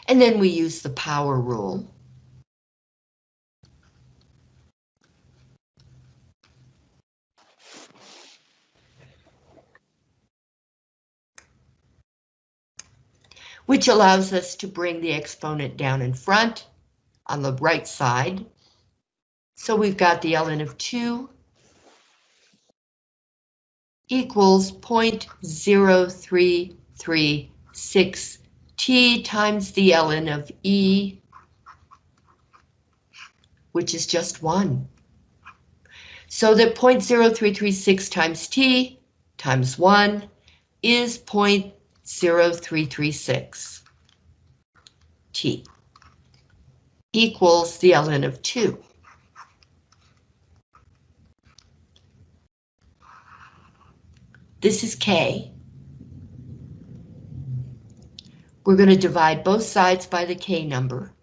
And then we use the power rule. which allows us to bring the exponent down in front on the right side. So we've got the ln of 2 equals 0.033 6t times the ln of e, which is just 1. So that 0.0336 times t times 1 is 0.0336 t equals the ln of 2. This is k. We're going to divide both sides by the K number.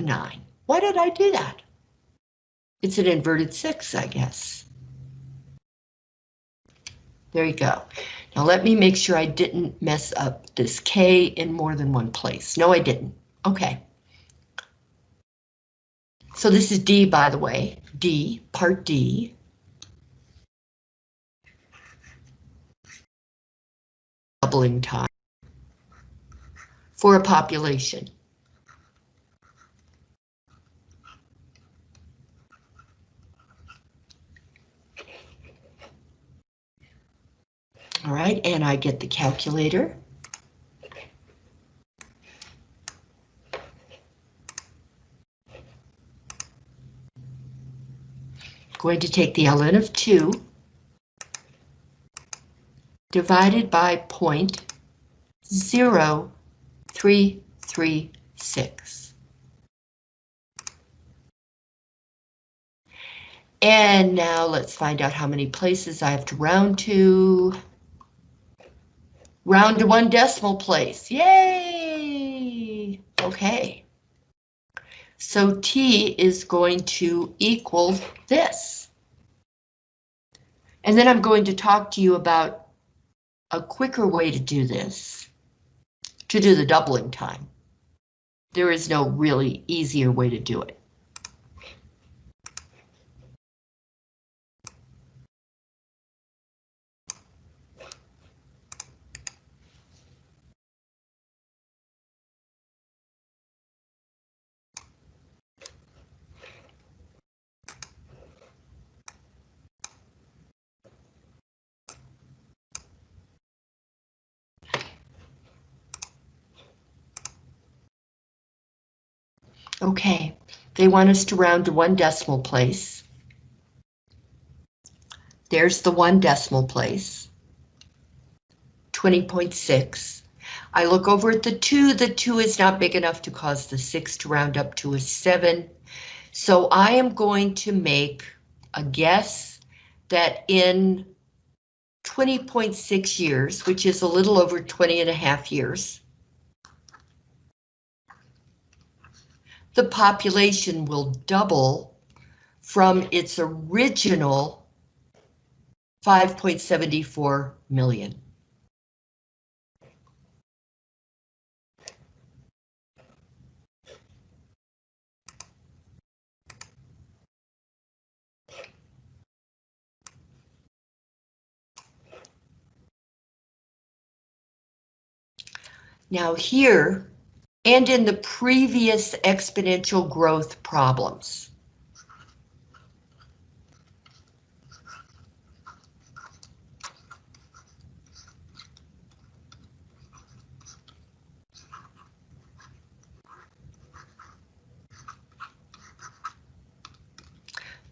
9. Why did I do that? It's an inverted 6, I guess. There you go. Now let me make sure I didn't mess up this K in more than one place. No, I didn't. Okay. So this is D, by the way. D, part D. Doubling time for a population. All right, and I get the calculator. Going to take the ln of 2 divided by point zero three three six. And now let's find out how many places I have to round to. Round to one decimal place. Yay! Okay. So T is going to equal this. And then I'm going to talk to you about a quicker way to do this, to do the doubling time. There is no really easier way to do it. Okay, they want us to round to one decimal place. There's the one decimal place. 20.6. I look over at the 2, the 2 is not big enough to cause the 6 to round up to a 7. So I am going to make a guess that in 20.6 years, which is a little over 20 and a half years, the population will double from its original 5.74 million. Now here, and in the previous exponential growth problems.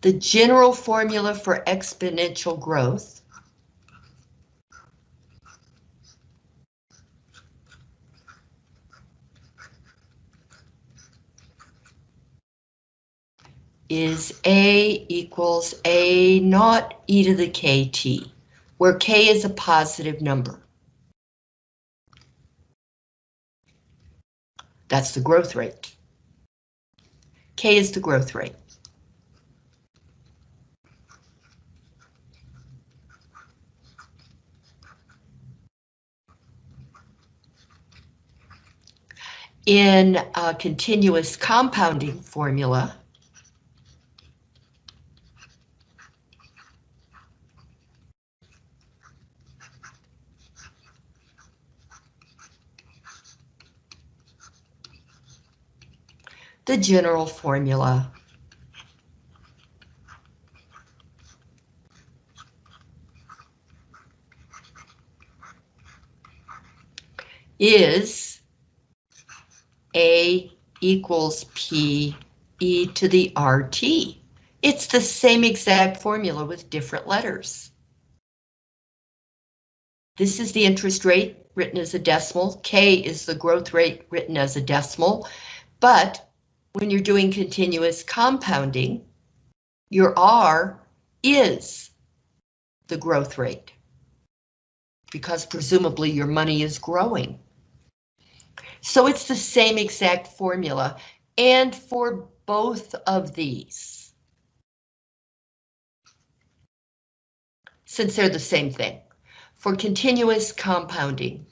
The general formula for exponential growth is A equals A naught e to the kt, where k is a positive number. That's the growth rate. K is the growth rate. In a continuous compounding formula, the general formula. is A equals P e to the RT. It's the same exact formula with different letters. This is the interest rate written as a decimal. K is the growth rate written as a decimal. But when you're doing continuous compounding, your R is the growth rate because presumably your money is growing. So it's the same exact formula and for both of these. Since they're the same thing. For continuous compounding,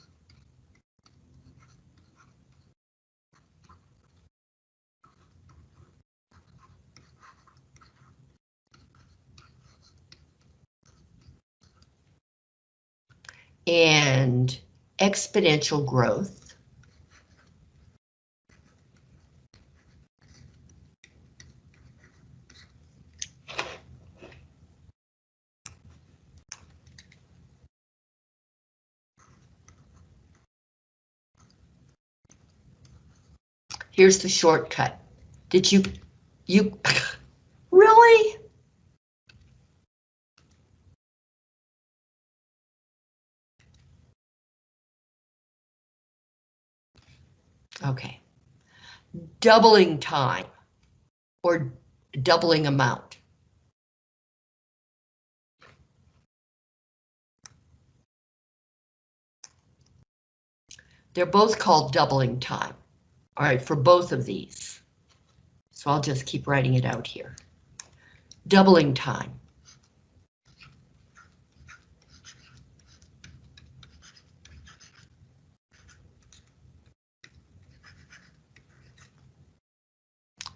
and exponential growth. Here's the shortcut. Did you, you, really? Okay. Doubling time or doubling amount. They're both called doubling time. All right, for both of these. So I'll just keep writing it out here. Doubling time.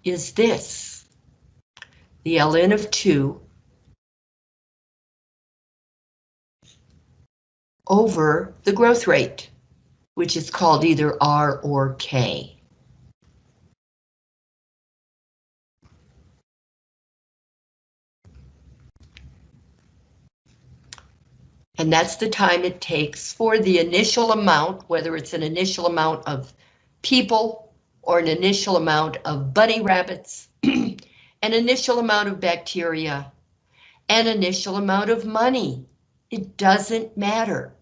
Is this. The ln of 2 over the growth rate, which is called either R or K. And that's the time it takes for the initial amount, whether it's an initial amount of people or an initial amount of bunny rabbits, an initial amount of bacteria, an initial amount of money. It doesn't matter.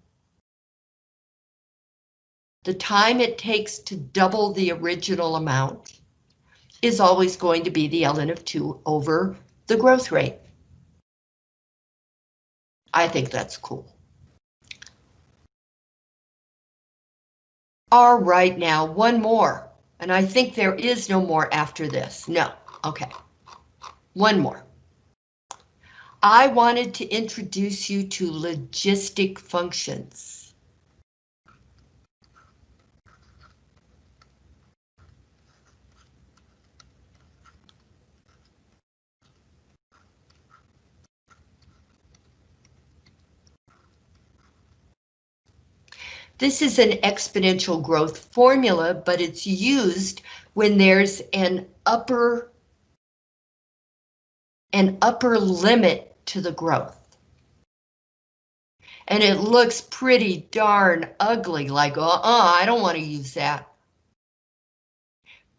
The time it takes to double the original amount is always going to be the ln of 2 over the growth rate. I think that's cool. All right, now one more, and I think there is no more after this. No, okay. One more. I wanted to introduce you to logistic functions. This is an exponential growth formula, but it's used when there's an upper an upper limit to the growth. And it looks pretty darn ugly, like, uh-uh, I don't want to use that.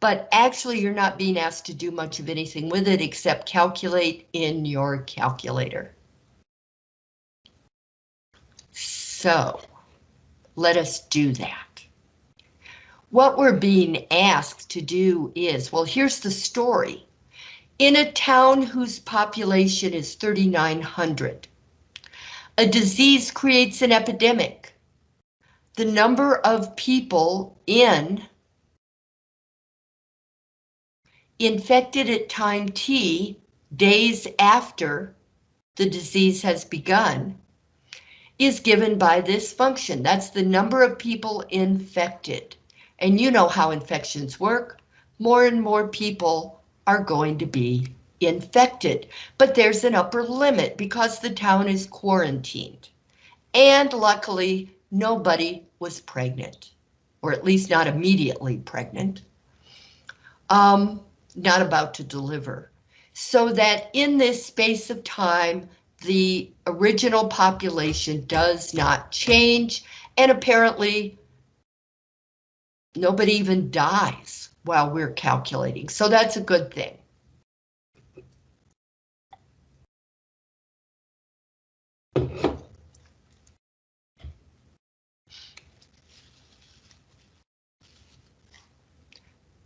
But actually, you're not being asked to do much of anything with it except calculate in your calculator. So, let us do that. What we're being asked to do is, well, here's the story. In a town whose population is 3,900, a disease creates an epidemic. The number of people in infected at time t, days after the disease has begun, is given by this function. That's the number of people infected. And you know how infections work. More and more people are going to be infected, but there's an upper limit because the town is quarantined. And luckily, nobody was pregnant, or at least not immediately pregnant, um, not about to deliver. So that in this space of time, the original population does not change, and apparently nobody even dies while we're calculating, so that's a good thing.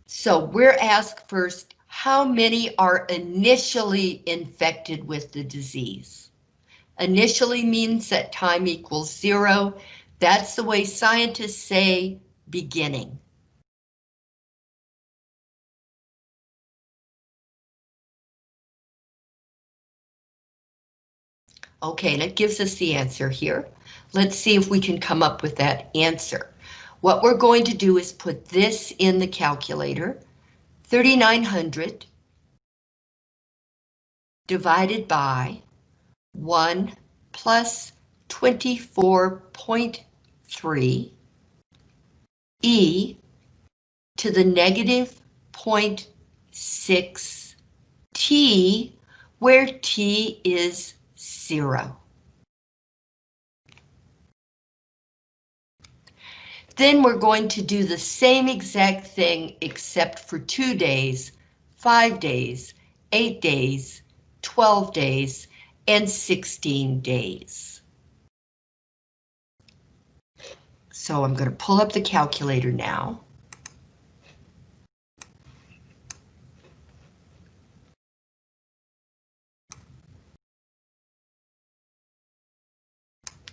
So we're asked first, how many are initially infected with the disease? Initially means that time equals zero. That's the way scientists say beginning. Okay, and it gives us the answer here. Let's see if we can come up with that answer. What we're going to do is put this in the calculator, 3,900 divided by 1 plus 24.3 e to the negative 0.6 t, where t is zero. Then we're going to do the same exact thing except for two days, five days, eight days, 12 days, and 16 days. So I'm going to pull up the calculator now.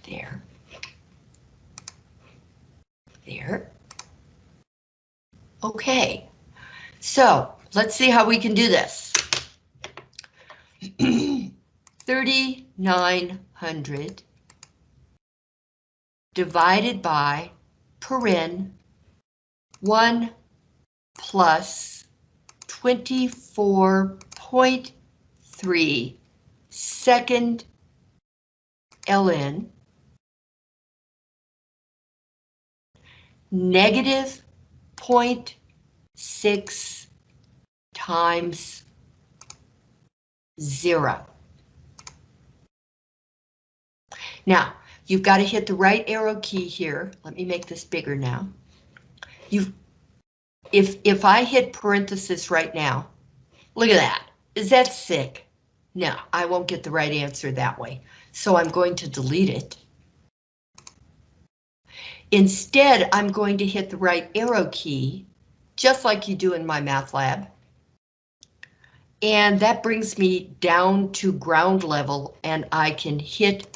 There. There. Okay, so let's see how we can do this. 3,900 divided by paren 1 plus 24.3 second ln negative 0.6 times zero. Now, you've got to hit the right arrow key here. Let me make this bigger now. You've, if, if I hit parenthesis right now, look at that. Is that sick? No, I won't get the right answer that way. So I'm going to delete it. Instead, I'm going to hit the right arrow key, just like you do in MyMathLab. And that brings me down to ground level and I can hit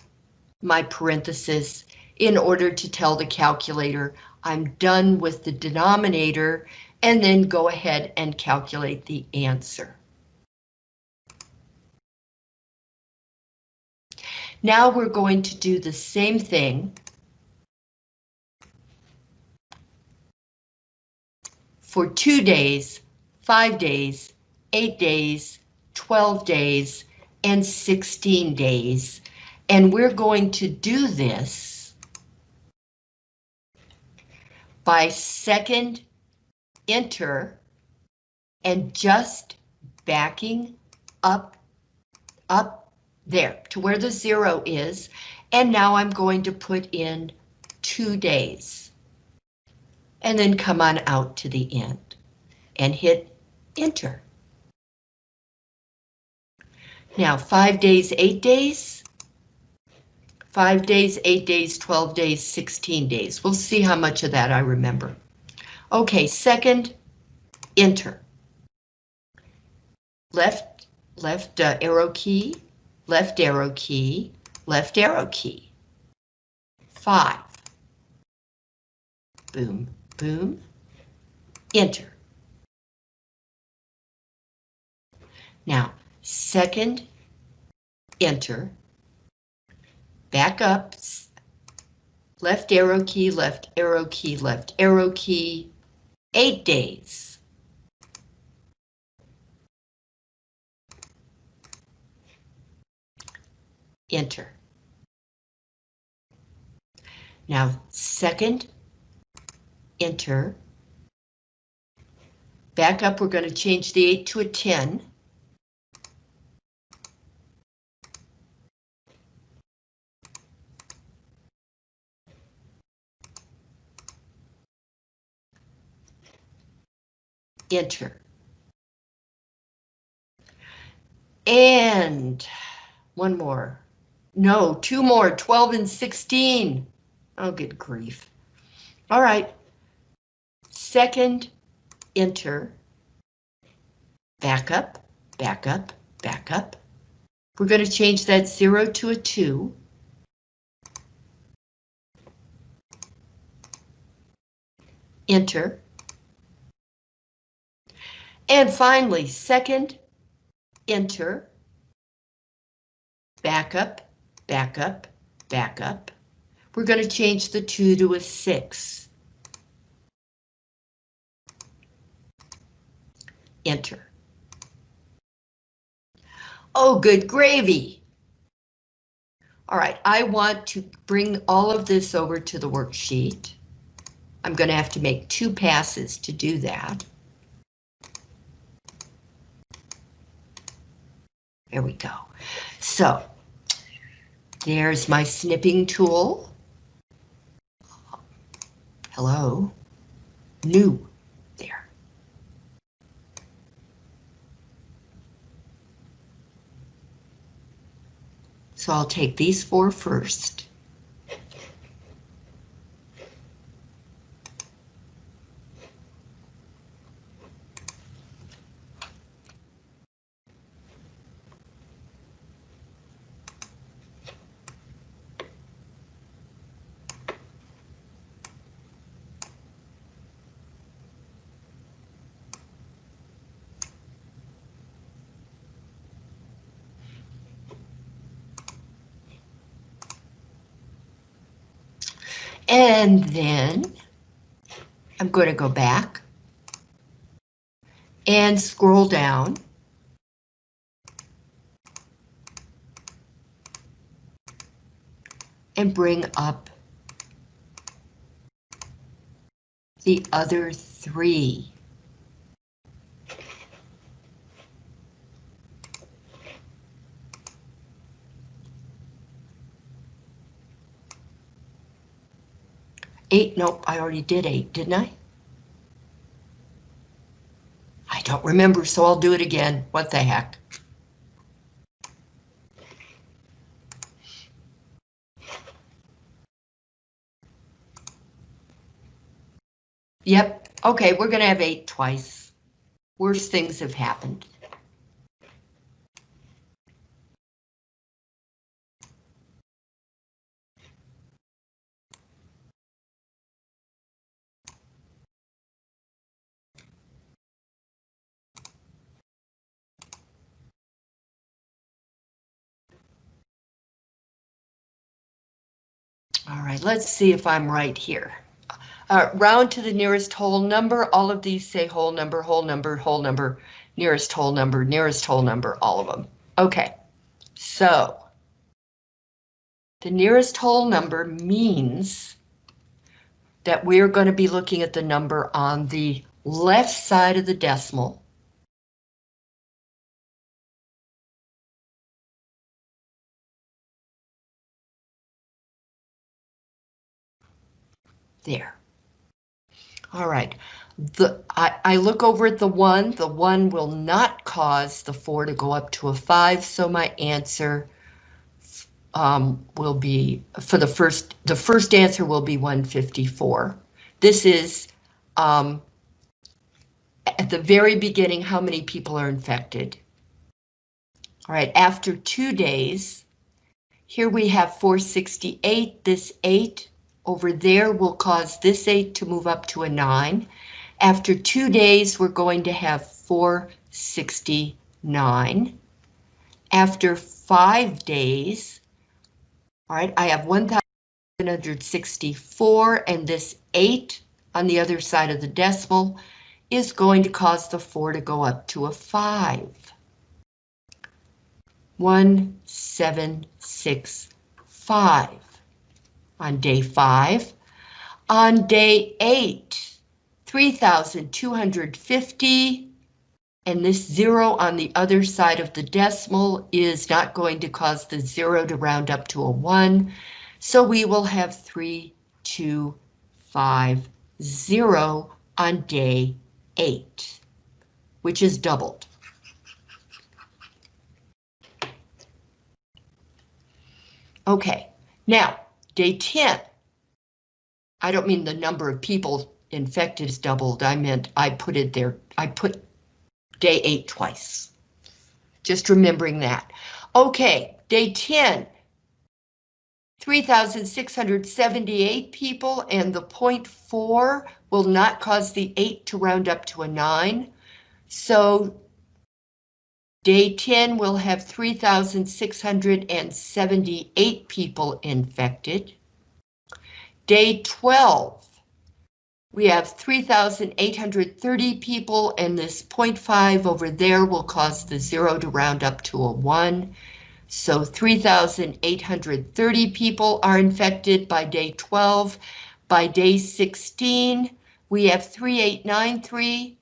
my parenthesis in order to tell the calculator I'm done with the denominator and then go ahead and calculate the answer. Now we're going to do the same thing for two days, five days, eight days, 12 days, and 16 days. And we're going to do this by second enter and just backing up, up there to where the zero is. And now I'm going to put in two days. And then come on out to the end and hit enter. Now, five days, eight days, five days, eight days, 12 days, 16 days. We'll see how much of that I remember. Okay, second, enter. Left, left uh, arrow key, left arrow key, left arrow key. Five. Boom, boom, enter. Now, second, enter, back up, left arrow key, left arrow key, left arrow key, eight days. Enter. Now, second, enter. Back up, we're going to change the 8 to a 10. Enter. And one more. No, two more, 12 and 16. Oh, good grief. All right. Second, enter. Back up, back up, back up. We're going to change that zero to a two. Enter. And finally, second, enter, back up, back up, back up. We're going to change the 2 to a 6. Enter. Oh, good gravy. All right, I want to bring all of this over to the worksheet. I'm going to have to make two passes to do that. There we go. So there's my snipping tool. Hello. New. There. So I'll take these four first. And then I'm going to go back and scroll down. And bring up the other three. Eight, nope, I already did eight, didn't I? I don't remember, so I'll do it again. What the heck? Yep, okay, we're gonna have eight twice. Worse things have happened. Right, let's see if I'm right here. Uh, round to the nearest whole number, all of these say whole number, whole number, whole number, nearest whole number, nearest whole number, all of them. Okay, so the nearest whole number means that we're going to be looking at the number on the left side of the decimal. There. All right, the I, I look over at the one, the one will not cause the four to go up to a five, so my answer um, will be, for the first, the first answer will be 154. This is um, at the very beginning, how many people are infected. All right, after two days, here we have 468, this eight over there will cause this eight to move up to a nine. After two days, we're going to have 469. After five days, all right, I have 1,764 and this 8 on the other side of the decimal is going to cause the 4 to go up to a 5. 1765 on day 5. On day 8, 3,250 and this zero on the other side of the decimal is not going to cause the zero to round up to a one. So we will have three, two, five, zero on day eight, which is doubled. Okay, now day 10. I don't mean the number of people infected is doubled. I meant I put it there. I put day eight twice. Just remembering that. Okay, day 10, 3,678 people and the 0.4 will not cause the 8 to round up to a 9. So day 10 will have 3,678 people infected. Day 12, we have 3,830 people and this 0.5 over there will cause the zero to round up to a one. So 3,830 people are infected by day 12. By day 16, we have 3893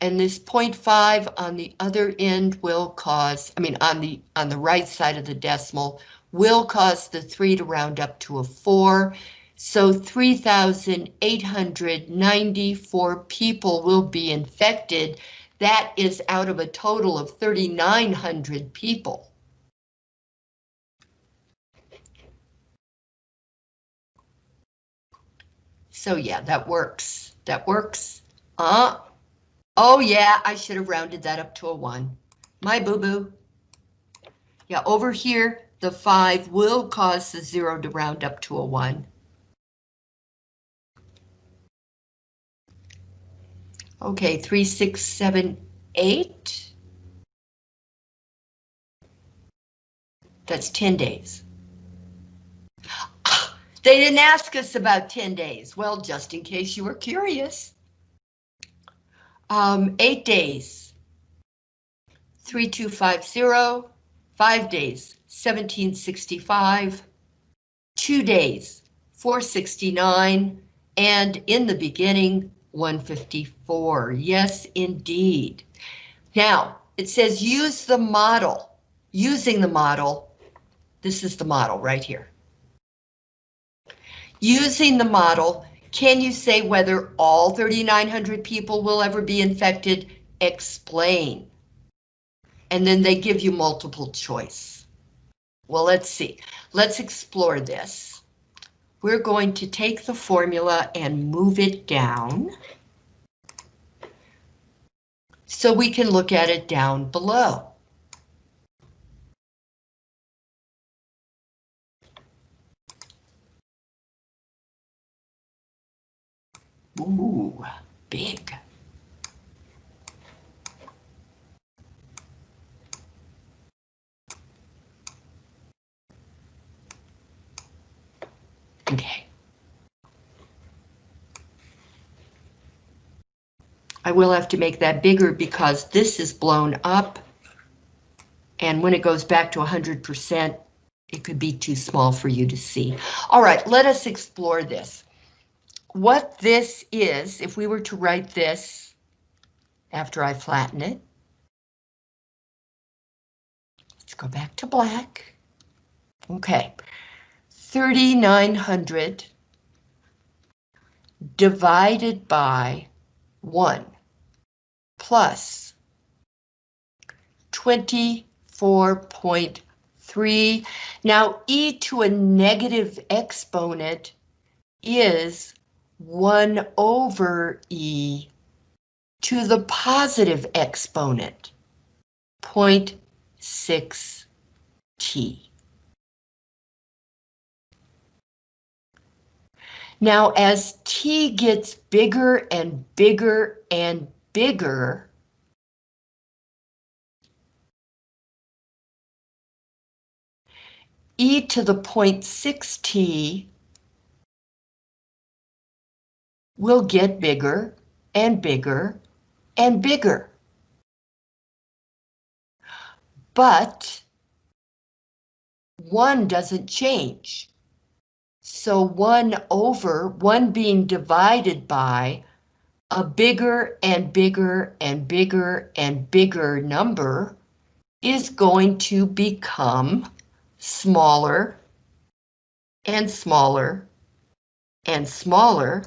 and this 0.5 on the other end will cause, I mean, on the on the right side of the decimal will cause the three to round up to a four. So 3,894 people will be infected. That is out of a total of 3,900 people. So yeah, that works. That works. Uh, oh yeah, I should have rounded that up to a one. My boo-boo. Yeah, over here, the five will cause the zero to round up to a one. Okay, three, six, seven, eight. That's 10 days. Ah, they didn't ask us about 10 days. Well, just in case you were curious. Um, eight days. 3250, five days, 1765, two days, 469, and in the beginning, 154. Yes, indeed. Now, it says use the model. Using the model, this is the model right here. Using the model, can you say whether all 3,900 people will ever be infected? Explain. And then they give you multiple choice. Well, let's see. Let's explore this we're going to take the formula and move it down so we can look at it down below. Ooh, big. Okay. I will have to make that bigger because this is blown up. And when it goes back to 100%, it could be too small for you to see. All right, let us explore this. What this is, if we were to write this after I flatten it, let's go back to black. Okay, 3,900 divided by 1 plus 24.3. Now e to a negative exponent is 1 over e to the positive exponent, 0.6 t. Now, as t gets bigger and bigger and bigger, e to the 0.6t will get bigger and bigger and bigger. But 1 doesn't change. So 1 over, 1 being divided by a bigger and bigger and bigger and bigger number is going to become smaller and smaller and smaller.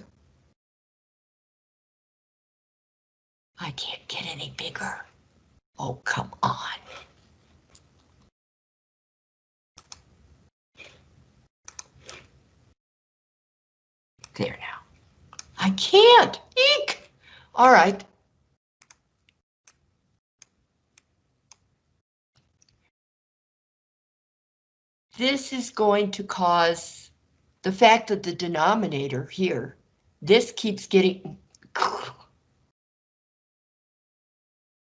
I can't get any bigger. Oh, come on. There now. I can't. Eek! All right. This is going to cause the fact that the denominator here, this keeps getting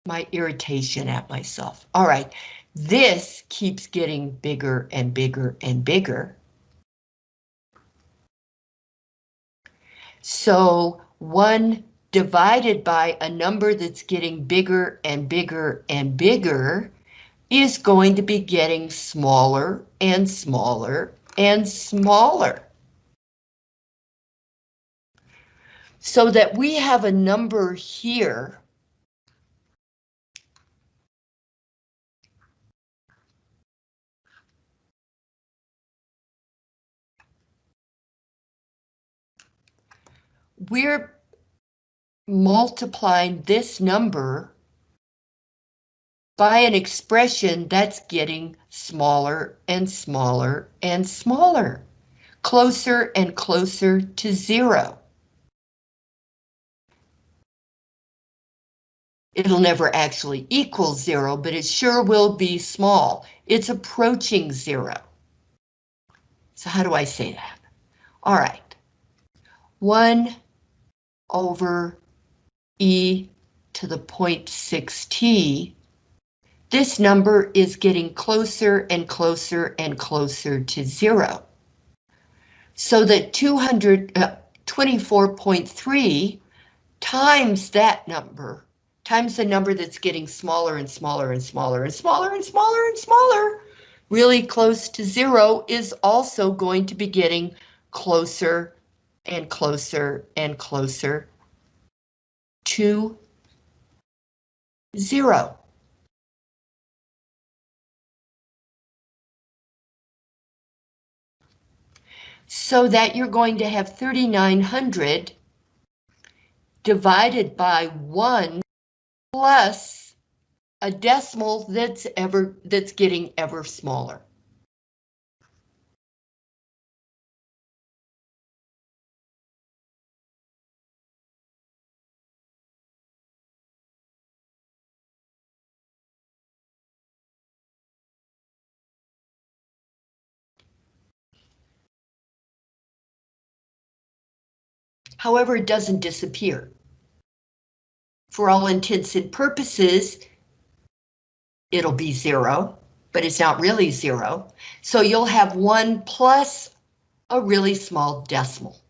my irritation at myself. All right, this keeps getting bigger and bigger and bigger. So one divided by a number that's getting bigger and bigger and bigger is going to be getting smaller and smaller and smaller. So that we have a number here we're multiplying this number by an expression that's getting smaller and smaller and smaller, closer and closer to zero. It'll never actually equal zero, but it sure will be small. It's approaching zero. So how do I say that? All right. One over e to the 0.6t, this number is getting closer and closer and closer to zero. So that 224.3 uh, times that number, times the number that's getting smaller and smaller and smaller and smaller and smaller and smaller, really close to zero is also going to be getting closer and closer and closer to zero. So that you're going to have 3,900 divided by one plus a decimal that's ever that's getting ever smaller. However, it doesn't disappear. For all intents and purposes, it'll be zero, but it's not really zero. So you'll have one plus a really small decimal.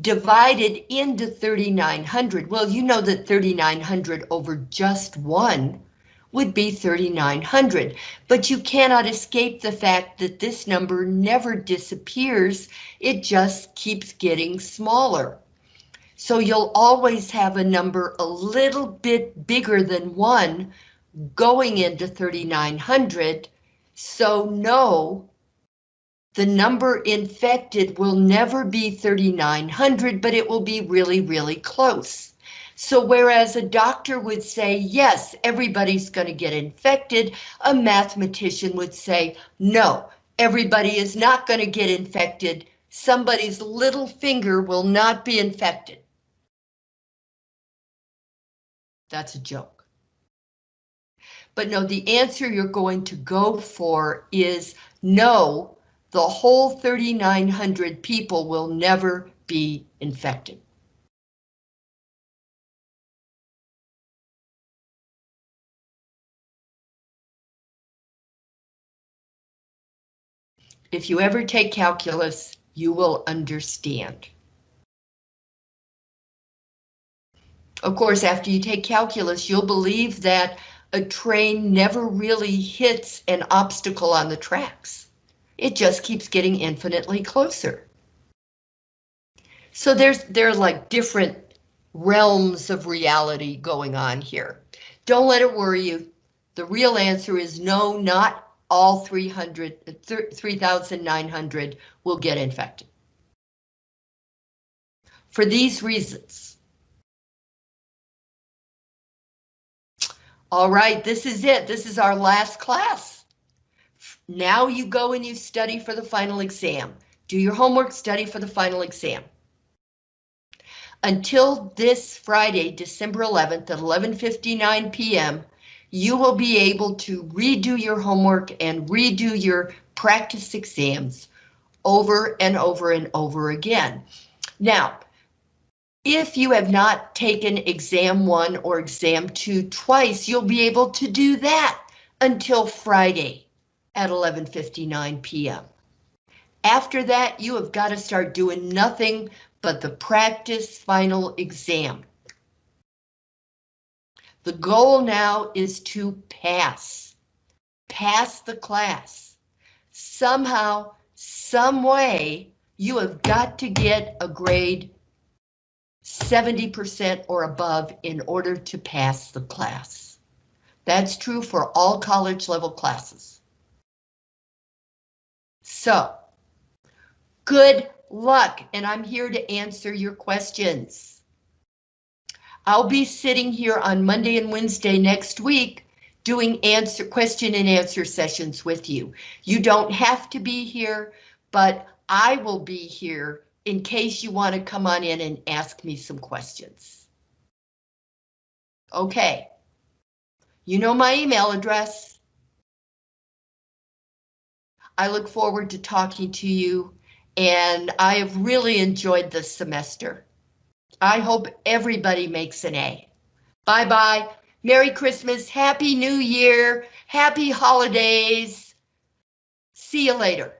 Divided into 3,900, well, you know that 3,900 over just one would be 3,900, but you cannot escape the fact that this number never disappears, it just keeps getting smaller. So you'll always have a number a little bit bigger than one going into 3,900, so no, the number infected will never be 3,900, but it will be really, really close. So whereas a doctor would say, yes, everybody's going to get infected, a mathematician would say, no, everybody is not going to get infected. Somebody's little finger will not be infected. That's a joke. But no, the answer you're going to go for is no, the whole 3,900 people will never be infected. If you ever take calculus, you will understand. Of course, after you take calculus, you'll believe that a train never really hits an obstacle on the tracks. It just keeps getting infinitely closer. So there's there are like different realms of reality going on here. Don't let it worry you. The real answer is no, not all 300, 3,900 will get infected. For these reasons. All right, this is it. This is our last class. Now you go and you study for the final exam. Do your homework, study for the final exam. Until this Friday, December 11th at 11.59 p.m., you will be able to redo your homework and redo your practice exams over and over and over again. Now, if you have not taken exam one or exam two twice, you'll be able to do that until Friday at 11.59 p.m. After that, you have got to start doing nothing but the practice final exam. The goal now is to pass. Pass the class. Somehow, some way, you have got to get a grade 70% or above in order to pass the class. That's true for all college level classes. So, good luck, and I'm here to answer your questions. I'll be sitting here on Monday and Wednesday next week doing answer question and answer sessions with you. You don't have to be here, but I will be here in case you want to come on in and ask me some questions. Okay. You know my email address. I look forward to talking to you, and I have really enjoyed this semester. I hope everybody makes an A. Bye bye. Merry Christmas. Happy New Year. Happy holidays. See you later.